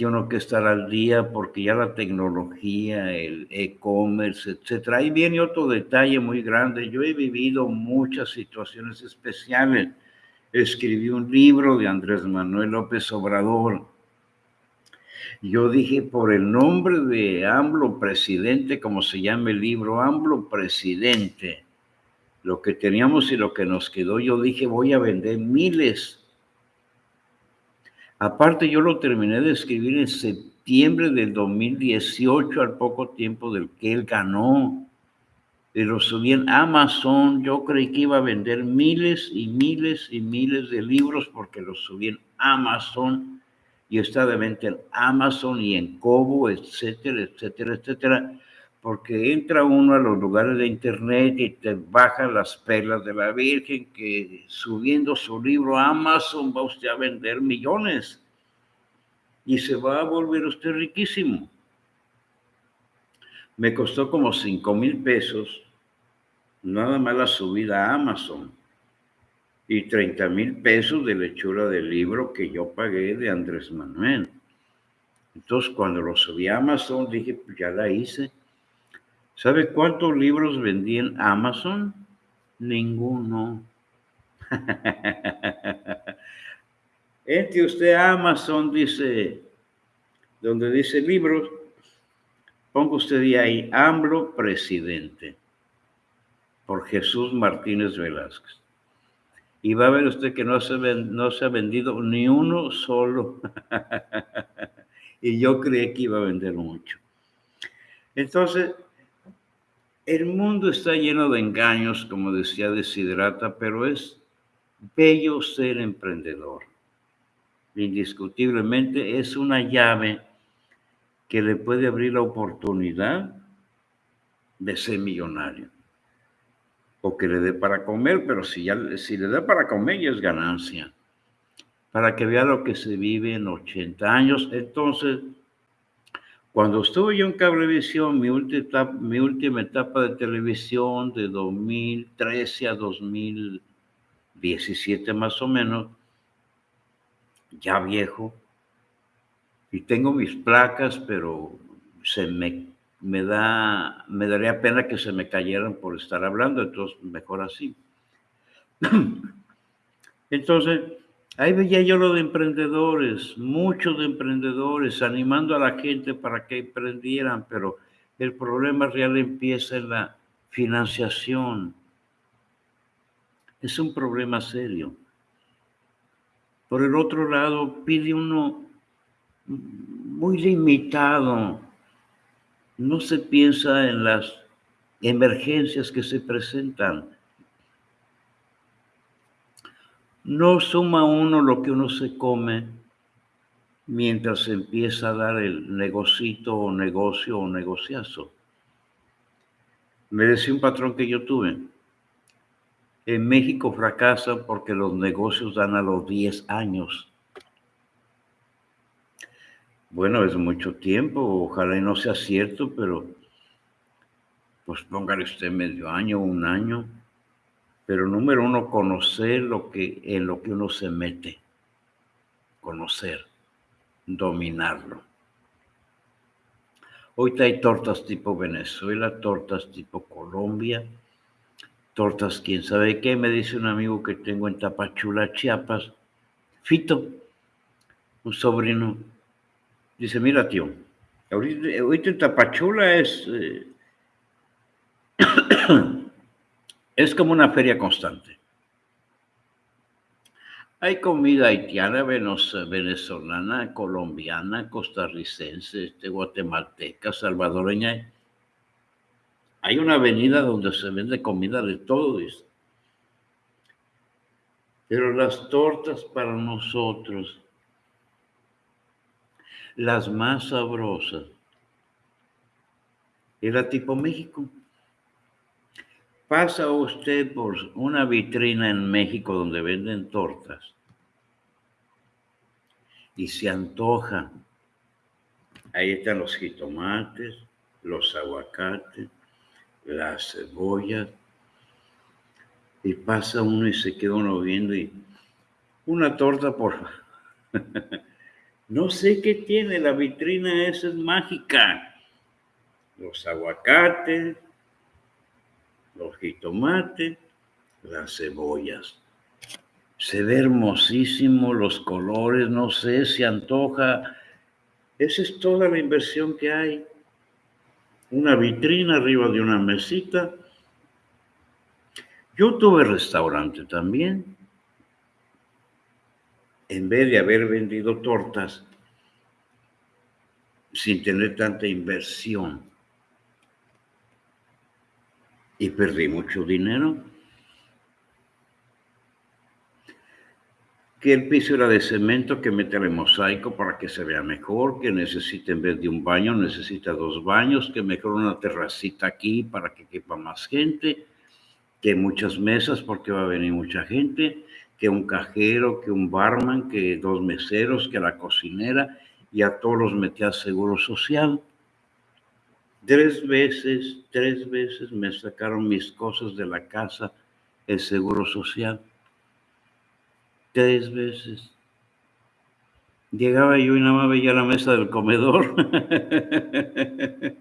tiene que estar al día porque ya la tecnología, el e-commerce, etcétera. Ahí viene otro detalle muy grande. Yo he vivido muchas situaciones especiales. Escribí un libro de Andrés Manuel López Obrador. Yo dije, por el nombre de AMLO presidente, como se llama el libro, AMLO presidente, lo que teníamos y lo que nos quedó, yo dije, voy a vender miles Aparte, yo lo terminé de escribir en septiembre del 2018, al poco tiempo del que él ganó. Lo subí en Amazon. Yo creí que iba a vender miles y miles y miles de libros porque lo subí en Amazon y está de venta en Amazon y en Kobo, etcétera, etcétera, etcétera. Porque entra uno a los lugares de internet y te baja las perlas de la Virgen, que subiendo su libro a Amazon va usted a vender millones y se va a volver usted riquísimo. Me costó como cinco mil pesos nada más la subida a Amazon y 30 mil pesos de lechura del libro que yo pagué de Andrés Manuel. Entonces, cuando lo subí a Amazon, dije, pues ya la hice. ¿Sabe cuántos libros vendí en Amazon? Ninguno. [LAUGHS] Entre usted Amazon, dice, donde dice libros, ponga usted ahí, AMLO presidente, por Jesús Martínez Velázquez. Y va a ver usted que no se, no se ha vendido ni uno solo. [LAUGHS] y yo creí que iba a vender mucho. Entonces, el mundo está lleno de engaños, como decía Desiderata, pero es bello ser emprendedor. Indiscutiblemente es una llave que le puede abrir la oportunidad de ser millonario. O que le dé para comer, pero si, ya, si le da para comer ya es ganancia para que vea lo que se vive en 80 años. Entonces, cuando estuve yo en Cablevisión, mi mi última etapa de televisión de 2013 a 2017 más o menos, ya viejo, y tengo mis placas, pero se me, me, da, me daría pena que se me cayeran por estar hablando, entonces mejor así. [CLEARS THROAT] Entonces, Ahí veía yo lo de emprendedores, muchos de emprendedores, animando a la gente para que emprendieran, pero el problema real empieza en la financiación. Es un problema serio. Por el otro lado, pide uno muy limitado. No se piensa en las emergencias que se presentan no suma uno lo que uno se come mientras empieza a dar el negocito o negocio o negociazo. Me decía un patrón que yo tuve, en México fracasa porque los negocios dan a los 10 años. Bueno, es mucho tiempo, ojalá y no sea cierto, pero pues póngale usted medio año, un año. Pero número uno, conocer lo que, en lo que uno se mete. Conocer, dominarlo. Hoy hay tortas tipo Venezuela, tortas tipo Colombia, tortas quién sabe qué. Me dice un amigo que tengo en Tapachula, Chiapas, Fito, un sobrino. Dice, mira tío, ahorita, en Tapachula es... Eh, Es como una feria constante. Hay comida haitiana, venezolana, colombiana, costarricense, este, guatemalteca, salvadoreña. Hay una avenida donde se vende comida de todo esto. Pero las tortas para nosotros, las más sabrosas, era tipo México. Pasa usted por una vitrina en México donde venden tortas y se antoja. Ahí están los jitomates, los aguacates, las cebollas. Y pasa uno y se queda uno viendo y una torta por... [LAUGHS] no sé qué tiene, la vitrina esa es mágica. Los aguacates, los jitomates, las cebollas. Se ve hermosísimo los colores, no sé, se antoja. Esa es toda la inversión que hay. Una vitrina arriba de una mesita. Yo tuve restaurante también. En vez de haber vendido tortas sin tener tanta inversión, y perdí mucho dinero. Que el piso era de cemento, que mete el mosaico para que se vea mejor, que necesita en vez de un baño, necesita dos baños, que mejor una terracita aquí para que quepa más gente, que muchas mesas porque va a venir mucha gente, que un cajero, que un barman, que dos meseros, que la cocinera, y a todos los metía seguro social. Tres veces, tres veces me sacaron mis cosas de la casa, el seguro social. Tres veces. Llegaba yo y nada más veía la mesa del comedor. [LAUGHS]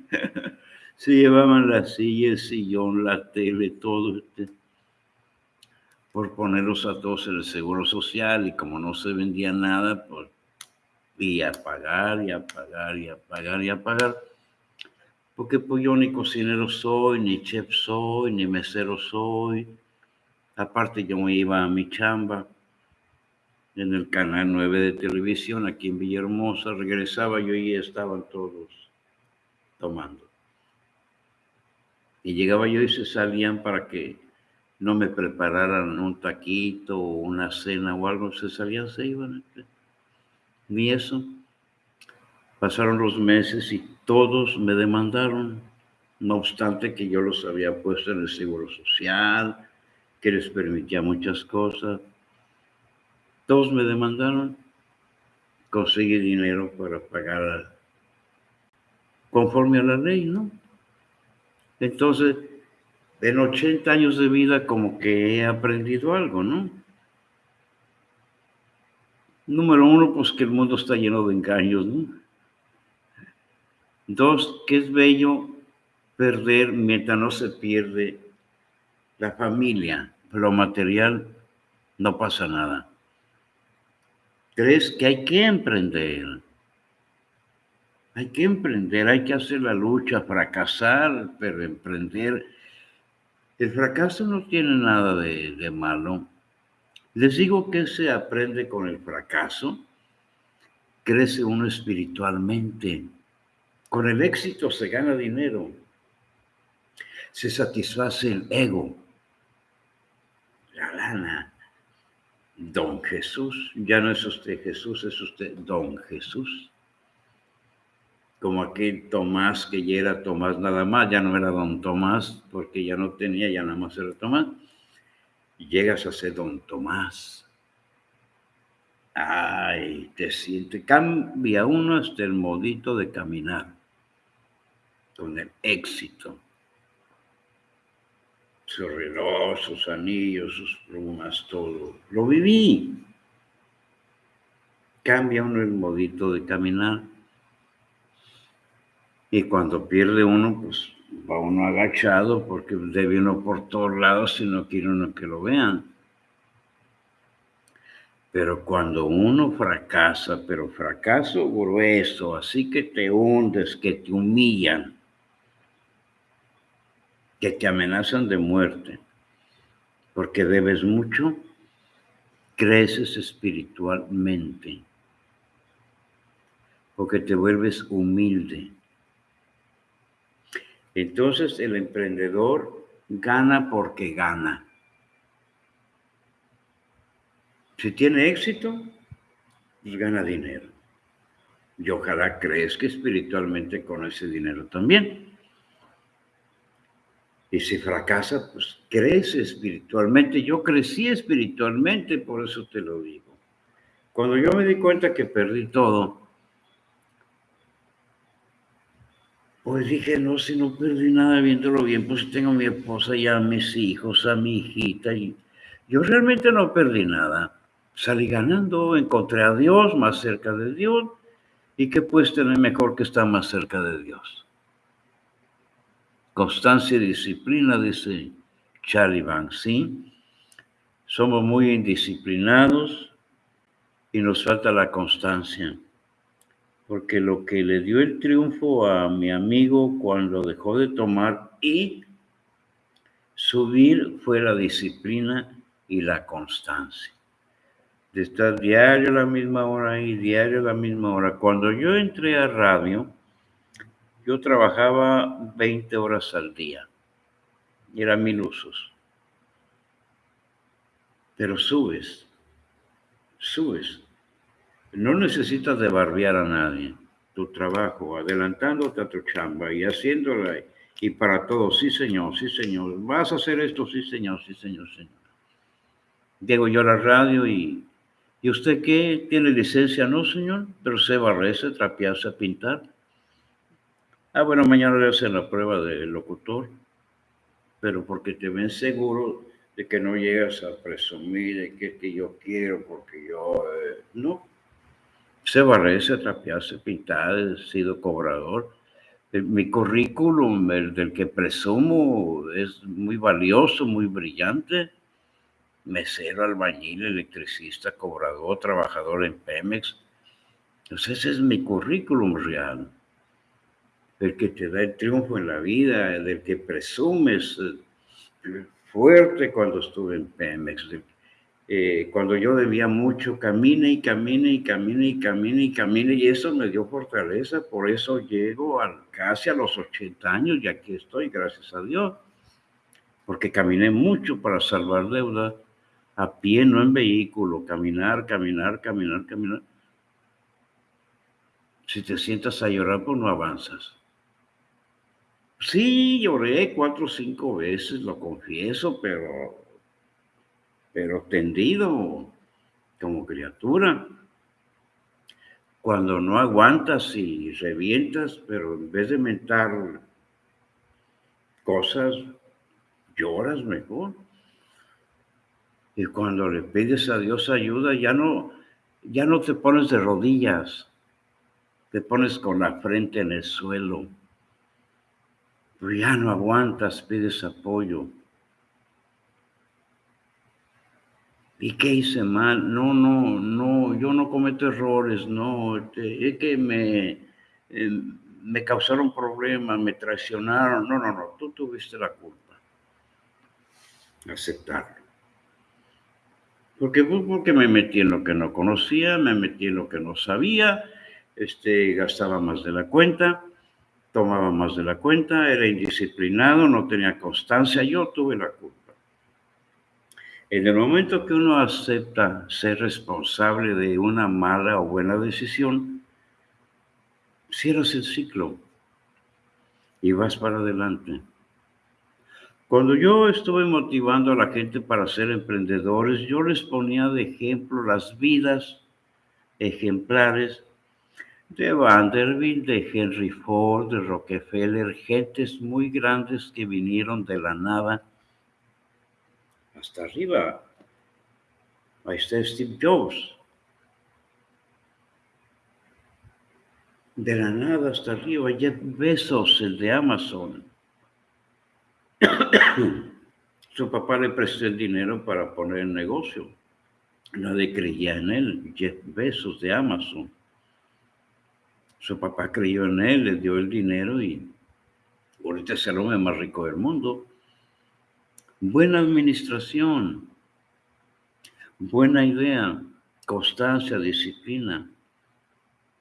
Se llevaban la silla, el sillón, la tele, todo. Este, por ponerlos a todos en el seguro social y como no se vendía nada, pues y a pagar y a pagar y a pagar y a pagar. Porque pues yo ni cocinero soy, ni chef soy, ni mesero soy. Aparte yo me iba a mi chamba en el canal 9 de televisión aquí en Villahermosa, regresaba yo y estaban todos tomando. Y llegaba yo y se salían para que no me prepararan un taquito o una cena o algo, se salían, se iban. Ni eso. Pasaron los meses y todos me demandaron, no obstante que yo los había puesto en el seguro social, que les permitía muchas cosas. Todos me demandaron, conseguí dinero para pagar conforme a la ley, ¿no? Entonces, en 80 años de vida como que he aprendido algo, ¿no? Número uno, pues que el mundo está lleno de engaños, ¿no? Dos, que es bello perder mientras no se pierde la familia, lo material no pasa nada. Tres, que hay que emprender. Hay que emprender, hay que hacer la lucha, fracasar, pero emprender. El fracaso no tiene nada de, de malo. Les digo que se aprende con el fracaso. Crece uno espiritualmente. Con el éxito se gana dinero. Se satisface el ego. La lana. Don Jesús. Ya no es usted Jesús, es usted Don Jesús. Como aquel Tomás que ya era Tomás nada más, ya no era Don Tomás porque ya no tenía, ya nada más era Tomás llegas a ser don Tomás. Ay, te siente, cambia uno hasta el modito de caminar, con el éxito. Su reloj, sus anillos, sus plumas, todo. Lo viví. Cambia uno el modito de caminar. Y cuando pierde uno, pues va uno agachado porque debe uno por todos lados si no quiere uno que lo vean. Pero cuando uno fracasa, pero fracaso grueso, así que te hundes, que te humillan, que te amenazan de muerte, porque debes mucho, creces espiritualmente, porque te vuelves humilde entonces el emprendedor gana porque gana. Si tiene éxito, pues gana dinero. Y ojalá crezca espiritualmente con ese dinero también. Y si fracasa, pues crece espiritualmente. Yo crecí espiritualmente, por eso te lo digo. Cuando yo me di cuenta que perdí todo, Pues dije, no, si no perdí nada viéndolo bien, pues tengo a mi esposa y a mis hijos, a mi hijita. Y yo realmente no perdí nada. Salí ganando, encontré a Dios, más cerca de Dios. ¿Y qué puedes tener mejor que estar más cerca de Dios? Constancia y disciplina, dice Charlie Banks, ¿sí? Somos muy indisciplinados y nos falta la constancia porque lo que le dio el triunfo a mi amigo cuando dejó de tomar y subir fue la disciplina y la constancia. De estar diario a la misma hora y diario a la misma hora. Cuando yo entré a radio, yo trabajaba 20 horas al día. Y eran mil usos. Pero subes, subes no necesitas de barbear a nadie. Tu trabajo, adelantándote a tu chamba y haciéndola y para todos. Sí, señor, sí, señor. ¿Vas a hacer esto? Sí, señor, sí, señor, señor. Llego yo a la radio y, ¿y usted qué? ¿Tiene licencia? No, señor, pero se barrerse, trapearse, pintar. Ah, bueno, mañana le hacen la prueba de locutor, pero porque te ven seguro de que no llegas a presumir de que, que yo quiero, porque yo... Eh, no. Se barre, se trapear, se pintar, he sido cobrador. Eh, mi currículum, el del que presumo, es muy valioso, muy brillante. Mesero, albañil, electricista, cobrador, trabajador en Pemex. Entonces ese es mi currículum real el que te da el triunfo en la vida, del que presumes eh, fuerte cuando estuve en Pemex. Eh, cuando yo debía mucho, camine y camine y camine y camine y camine y eso me dio fortaleza, por eso llego casi a los 80 años y aquí estoy, gracias a Dios, porque caminé mucho para salvar deuda, a pie, no en vehículo, caminar, caminar, caminar, caminar. Si te sientas a llorar, pues no avanzas. Sí, lloré cuatro o cinco veces, lo confieso, pero, pero tendido como criatura. Cuando no aguantas y revientas, pero en vez de mentar cosas, lloras mejor. Y cuando le pides a Dios ayuda, ya no, ya no te pones de rodillas, te pones con la frente en el suelo pero ya no aguantas, pides apoyo. ¿Y qué hice mal? No, no, no, yo no cometo errores, no, es que me, eh, me causaron problemas, me traicionaron. No, no, no, tú tuviste la culpa. Aceptarlo. Porque, pues, porque me metí en lo que no conocía, me metí en lo que no sabía, este, gastaba más de la cuenta tomaba más de la cuenta, era indisciplinado, no tenía constancia, yo tuve la culpa. En el momento que uno acepta ser responsable de una mala o buena decisión, cierras el ciclo y vas para adelante. Cuando yo estuve motivando a la gente para ser emprendedores, yo les ponía de ejemplo las vidas ejemplares de Vanderbilt, de Henry Ford, de Rockefeller, gentes muy grandes que vinieron de la nada hasta arriba. Ahí está Steve Jobs. De la nada hasta arriba, Jeff Bezos, el de Amazon. [COUGHS] Su papá le prestó el dinero para poner el negocio. Nadie creía en él, Jeff Bezos de Amazon. Su papá creyó en él, le dio el dinero y ahorita es el hombre más rico del mundo. Buena administración, buena idea, constancia, disciplina,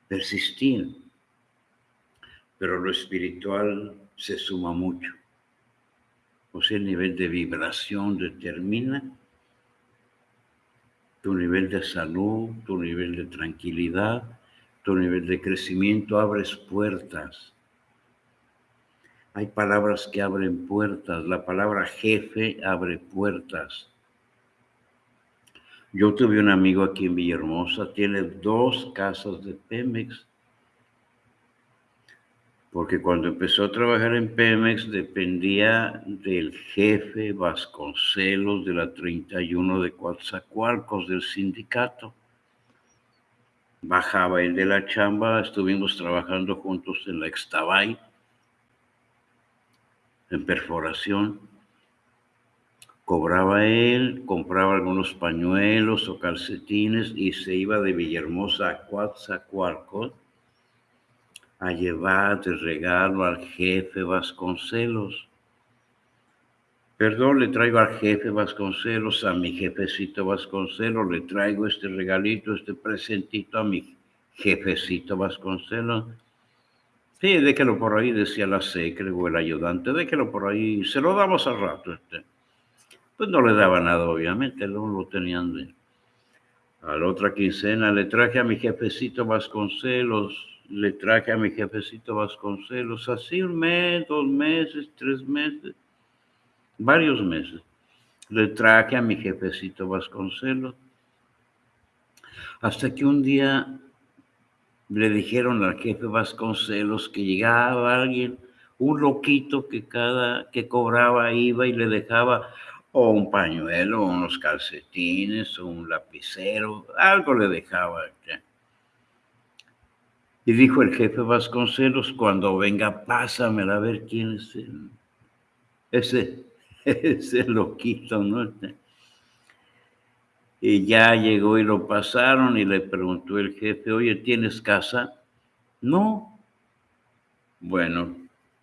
persistir. Pero lo espiritual se suma mucho. O sea, el nivel de vibración determina tu nivel de salud, tu nivel de tranquilidad, tu nivel de crecimiento, abres puertas. Hay palabras que abren puertas. La palabra jefe abre puertas. Yo tuve un amigo aquí en Villahermosa, tiene dos casas de Pemex. Porque cuando empezó a trabajar en Pemex dependía del jefe Vasconcelos de la 31 de Coatzacoalcos, del sindicato bajaba el de la chamba, estuvimos trabajando juntos en la Extabay, en perforación. Cobraba él, compraba algunos pañuelos o calcetines y se iba de Villahermosa a Coatzacoalcos a llevar de regalo al jefe Vasconcelos. Perdón, le traigo al jefe Vasconcelos, a mi jefecito Vasconcelos, le traigo este regalito, este presentito a mi jefecito Vasconcelos. Sí, déjelo por ahí, decía la secre o el ayudante, déjelo por ahí, se lo damos al rato. Este. Pues no le daba nada, obviamente, no lo tenían de... A la otra quincena le traje a mi jefecito Vasconcelos, le traje a mi jefecito Vasconcelos, así un mes, dos meses, tres meses varios meses. Le traje a mi jefecito Vasconcelos. Hasta que un día le dijeron al jefe Vasconcelos que llegaba alguien, un loquito que cada que cobraba iba y le dejaba o un pañuelo, o unos calcetines, o un lapicero, algo le dejaba. Y dijo el jefe Vasconcelos, cuando venga, pásamela a ver quién es ese, [LAUGHS] ese loquito, ¿no? Y ya llegó y lo pasaron y le preguntó el jefe, oye, ¿tienes casa? No. Bueno,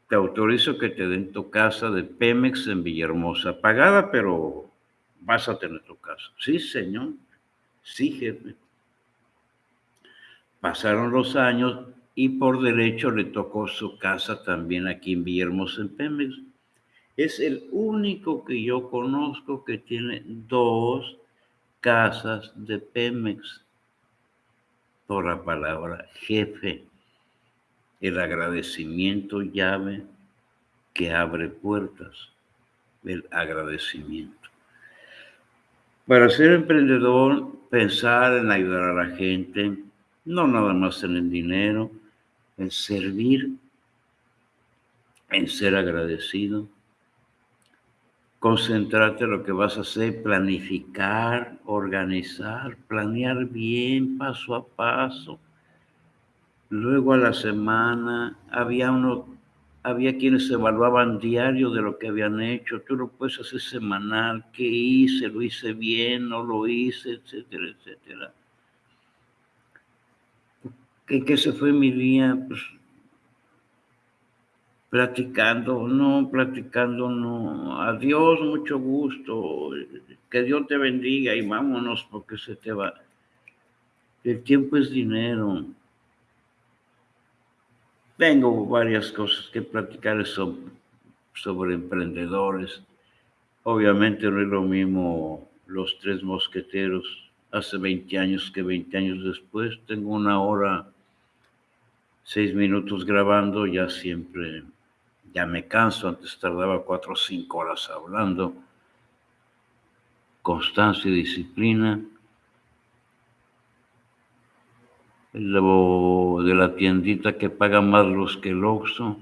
te autorizo que te den tu casa de Pemex en Villahermosa, pagada, pero vas a tener tu casa. Sí, señor. Sí, jefe. Pasaron los años y por derecho le tocó su casa también aquí en Villahermosa, en Pemex. Es el único que yo conozco que tiene dos casas de Pemex por la palabra jefe. El agradecimiento llave que abre puertas. El agradecimiento. Para ser emprendedor, pensar en ayudar a la gente, no nada más en el dinero, en servir, en ser agradecido, concentrarte en lo que vas a hacer, planificar, organizar, planear bien paso a paso. Luego a la semana había uno, había quienes evaluaban diario de lo que habían hecho. Tú lo puedes hacer semanal, qué hice, lo hice bien, no lo hice, etcétera, etcétera. ¿Qué, se fue mi día? Pues platicando, no, platicando, no. Adiós, mucho gusto. Que Dios te bendiga y vámonos porque se te va. El tiempo es dinero. Tengo varias cosas que platicar sobre, sobre emprendedores. Obviamente no es lo mismo los tres mosqueteros hace 20 años que 20 años después. Tengo una hora, seis minutos grabando, ya siempre ya me canso, antes tardaba cuatro o cinco horas hablando. Constancia y disciplina. Lo de la tiendita que paga más los que el Oxxo.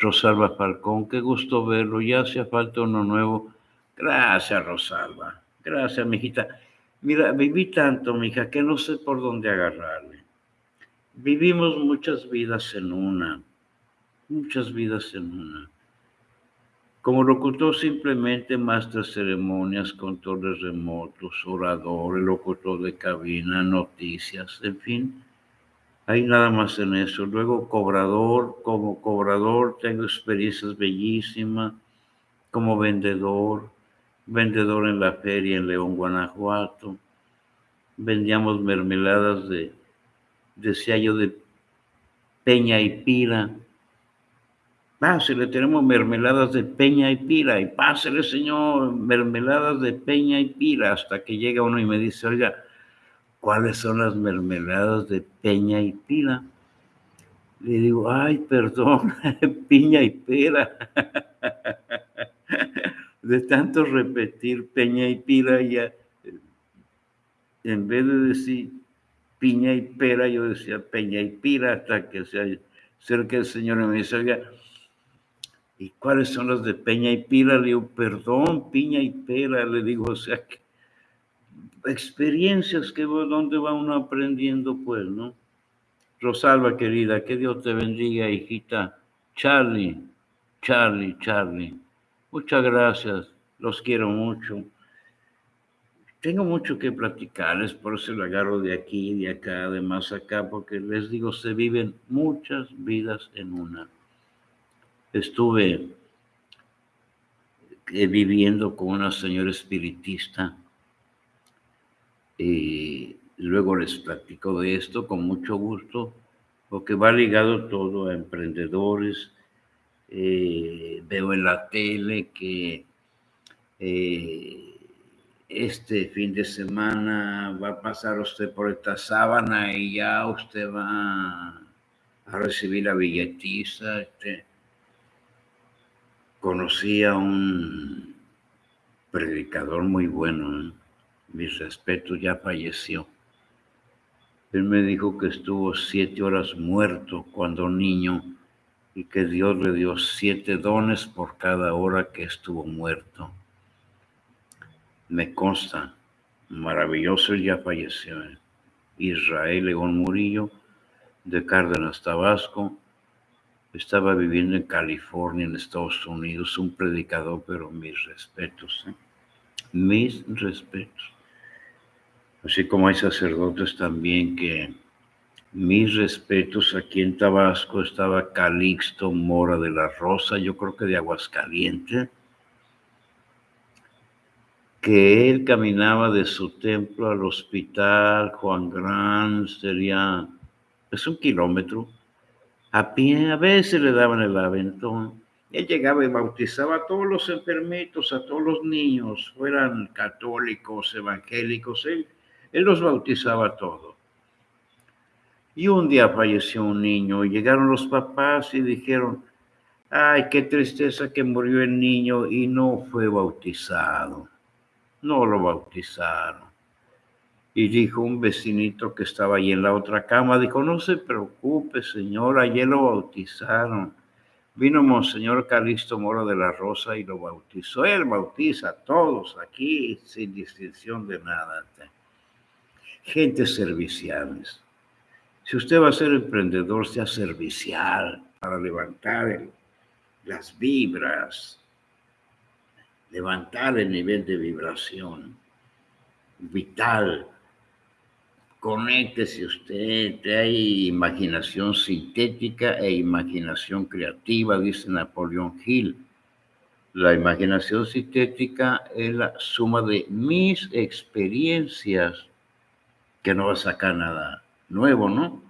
Rosalba Falcón, qué gusto verlo, ya hacía falta uno nuevo. Gracias, Rosalba. Gracias, mijita. Mira, viví tanto, mija, que no sé por dónde agarrarle. Vivimos muchas vidas en una muchas vidas en una. Como locutor simplemente maestra ceremonias, controles remotos, orador, locutor de cabina, noticias, en fin. Hay nada más en eso. Luego cobrador, como cobrador tengo experiencias bellísimas, como vendedor, vendedor en la feria en León, Guanajuato. Vendíamos mermeladas de, decía yo, de peña y pira Pásele, tenemos mermeladas de peña y pila. Y pásele, señor, mermeladas de peña y pila. Hasta que llega uno y me dice, oiga, ¿cuáles son las mermeladas de peña y pila? Le digo, ay, perdón, [LAUGHS] piña y pera. [LAUGHS] De tanto repetir peña y pila, ya, en vez de decir piña y pera, yo decía peña y pila hasta que se acerca el Señor y me dice, oiga, ¿Y cuáles son las de Peña y Pila? Le digo, perdón, Piña y Pera, le digo, o sea, que experiencias que donde va uno aprendiendo, pues, ¿no? Rosalba, querida, que Dios te bendiga, hijita. Charlie, Charlie, Charlie. Muchas gracias, los quiero mucho. Tengo mucho que platicarles, por eso lo agarro de aquí, de acá, de más acá, porque les digo, se viven muchas vidas en una estuve eh, viviendo con una señora espiritista y luego les platico de esto con mucho gusto porque va ligado todo a emprendedores. Eh, veo en la tele que eh, este fin de semana va a pasar usted por esta sábana y ya usted va a recibir la billetiza. Este, conocí a un predicador muy bueno, ¿eh? mis respetos, ya falleció. Él me dijo que estuvo siete horas muerto cuando niño y que Dios le dio siete dones por cada hora que estuvo muerto. Me consta, maravilloso, ya falleció. Israel León Murillo, de Cárdenas, Tabasco, estaba viviendo en California, en Estados Unidos, un predicador, pero mis respetos, ¿eh? mis respetos. Así como hay sacerdotes también que mis respetos, aquí en Tabasco estaba Calixto Mora de la Rosa, yo creo que de Aguascalientes, que él caminaba de su templo al hospital Juan Gran, sería, es un kilómetro, a pie, a veces le daban el aventón. Él llegaba y bautizaba a todos los enfermitos, a todos los niños, fueran católicos, evangélicos, él, los bautizaba a todos. Y un día falleció un niño y llegaron los papás y dijeron, ay, qué tristeza que murió el niño y no fue bautizado. No lo bautizaron. Y dijo un vecinito que estaba ahí en la otra cama, dijo, no se preocupe, señor, ayer lo bautizaron. Vino Monseñor Calixto Moro de la Rosa y lo bautizó. Él bautiza a todos aquí sin distinción de nada. Gente serviciales. Si usted va a ser emprendedor, sea servicial para levantar las vibras, levantar el nivel de vibración vital Conéctese usted, hay imaginación sintética e imaginación creativa, dice Napoleón Hill. La imaginación sintética es la suma de mis experiencias, que no va a sacar nada nuevo, ¿no?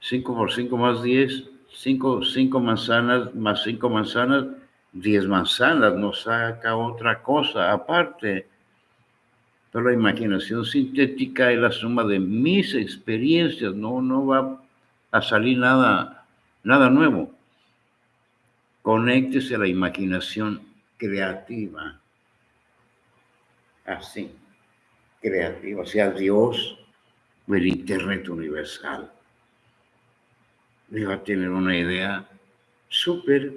5 por 5 más 10, 5, 5 manzanas más 5 manzanas, 10 manzanas, no saca otra cosa aparte pero la imaginación sintética es la suma de mis experiencias, no, no va a salir nada, nada nuevo. Conéctese a la imaginación creativa. Así, creativa, sea, Dios o el Internet universal. Le va a tener una idea súper.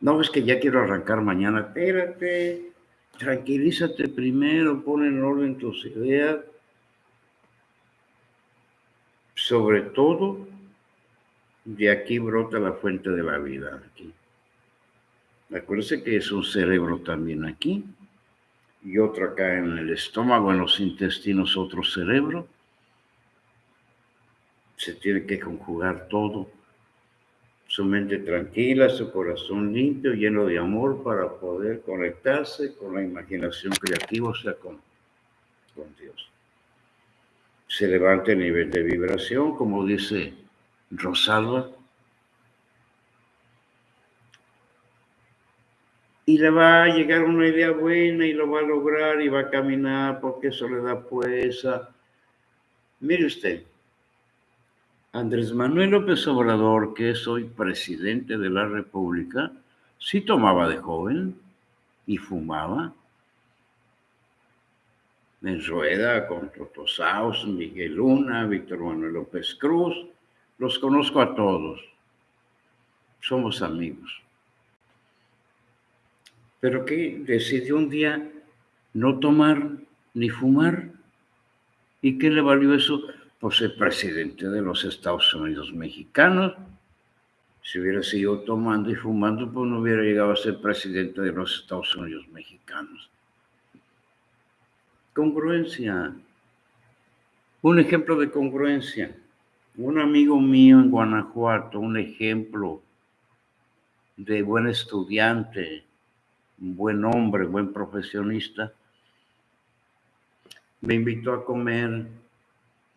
No es que ya quiero arrancar mañana, espérate, tranquilízate primero, pon en orden tus ideas. Sobre todo, de aquí brota la fuente de la vida. Aquí. Acuérdense que es un cerebro también aquí y otro acá en el estómago, en los intestinos, otro cerebro. Se tiene que conjugar todo su mente tranquila, su corazón limpio, lleno de amor para poder conectarse con la imaginación creativa, o sea, con, con Dios. Se levanta el nivel de vibración, como dice Rosalba, y le va a llegar una idea buena y lo va a lograr y va a caminar porque eso le da fuerza. Mire usted, Andrés Manuel López Obrador, que es hoy presidente de la República, sí tomaba de joven y fumaba. En Rueda, con Totosaus, Miguel Luna, Víctor Manuel López Cruz, los conozco a todos. Somos amigos. Pero que decidió un día no tomar ni fumar. ¿Y qué le valió eso? Por ser presidente de los Estados Unidos mexicanos. Si hubiera sido tomando y fumando, pues no hubiera llegado a ser presidente de los Estados Unidos mexicanos. Congruencia. Un ejemplo de congruencia. Un amigo mío en Guanajuato, un ejemplo de buen estudiante, buen hombre, buen profesionista, me invitó a comer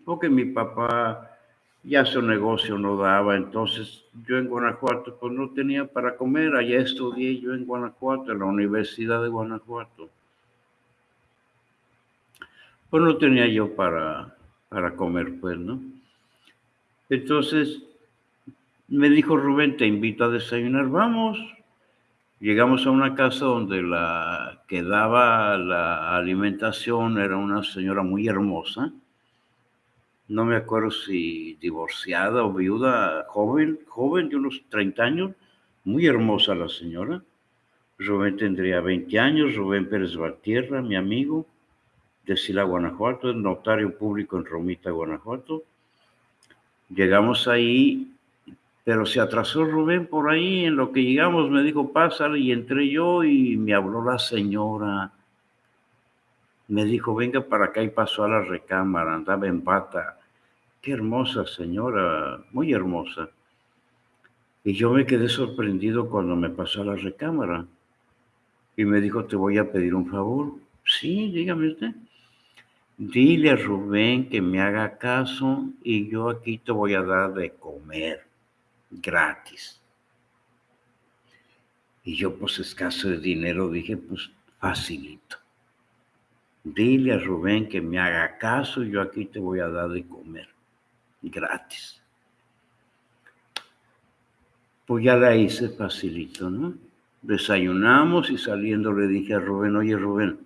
porque mi papá ya su negocio no daba, entonces yo en Guanajuato pues no tenía para comer, allá estudié yo en Guanajuato, en la Universidad de Guanajuato. Pues no tenía yo para, para comer, pues, ¿no? Entonces me dijo Rubén, te invito a desayunar, vamos. Llegamos a una casa donde la que daba la alimentación era una señora muy hermosa no me acuerdo si divorciada o viuda, joven, joven de unos 30 años, muy hermosa la señora. Rubén tendría 20 años, Rubén Pérez Valtierra, mi amigo, de Sila, Guanajuato, notario público en Romita, Guanajuato. Llegamos ahí, pero se atrasó Rubén por ahí, en lo que llegamos me dijo, pásale, y entré yo y me habló la señora. Me dijo, venga para acá y pasó a la recámara, andaba en pata. Qué hermosa señora, muy hermosa. Y yo me quedé sorprendido cuando me pasó a la recámara. Y me dijo, te voy a pedir un favor. Sí, dígame usted. Dile a Rubén que me haga caso y yo aquí te voy a dar de comer gratis. Y yo, pues escaso de dinero, dije, pues facilito. Dile a Rubén que me haga caso yo aquí te voy a dar de comer gratis. Pues ya la hice facilito, ¿no? Desayunamos y saliendo le dije a Rubén, oye Rubén,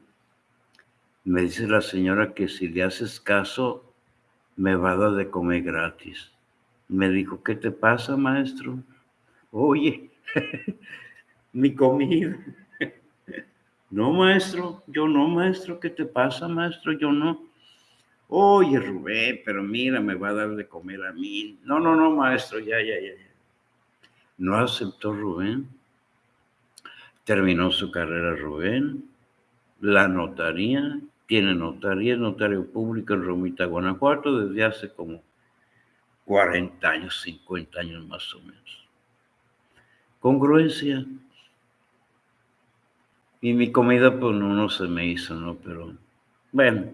me dice la señora que si le haces caso, me va a dar de comer gratis. Me dijo, ¿qué te pasa, maestro? Oye, [LAUGHS] mi comida. No, maestro, yo no, maestro, ¿qué te pasa, maestro? Yo no. Oye, Rubén, pero mira, me va a dar de comer a mí. No, no, no, maestro, ya, ya, ya. No aceptó Rubén. Terminó su carrera Rubén. La notaría, tiene notaría, notario público en Romita, Guanajuato, desde hace como 40 años, 50 años más o menos. Congruencia. Y mi comida, pues no, no se me hizo, ¿no? Pero bueno,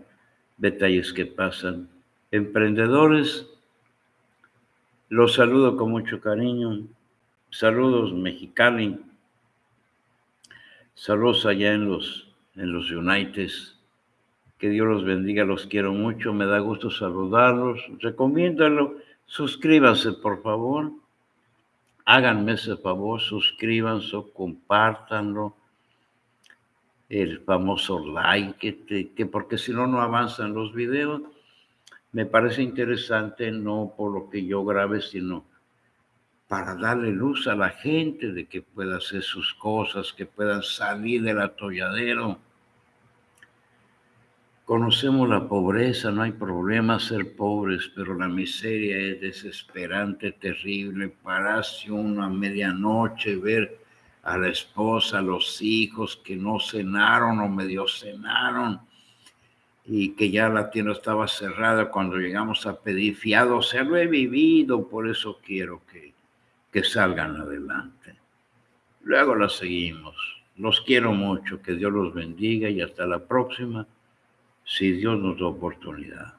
detalles que pasan. Emprendedores, los saludo con mucho cariño. Saludos Mexicali. Saludos allá en los, en los United. Que Dios los bendiga, los quiero mucho. Me da gusto saludarlos. Recomiéndalo. Suscríbanse, por favor. Háganme ese favor, suscríbanse, compártanlo. El famoso like, que, que porque si no, no avanzan los videos. Me parece interesante, no por lo que yo grabe, sino para darle luz a la gente de que pueda hacer sus cosas, que puedan salir del atolladero Conocemos la pobreza, no hay problema ser pobres, pero la miseria es desesperante, terrible. Pararse una medianoche, ver a la esposa, a los hijos que no cenaron o medio cenaron y que ya la tienda estaba cerrada cuando llegamos a pedir fiado. O sea, lo he vivido, por eso quiero que, que salgan adelante. Luego la seguimos. Los quiero mucho, que Dios los bendiga y hasta la próxima si Dios nos da oportunidad.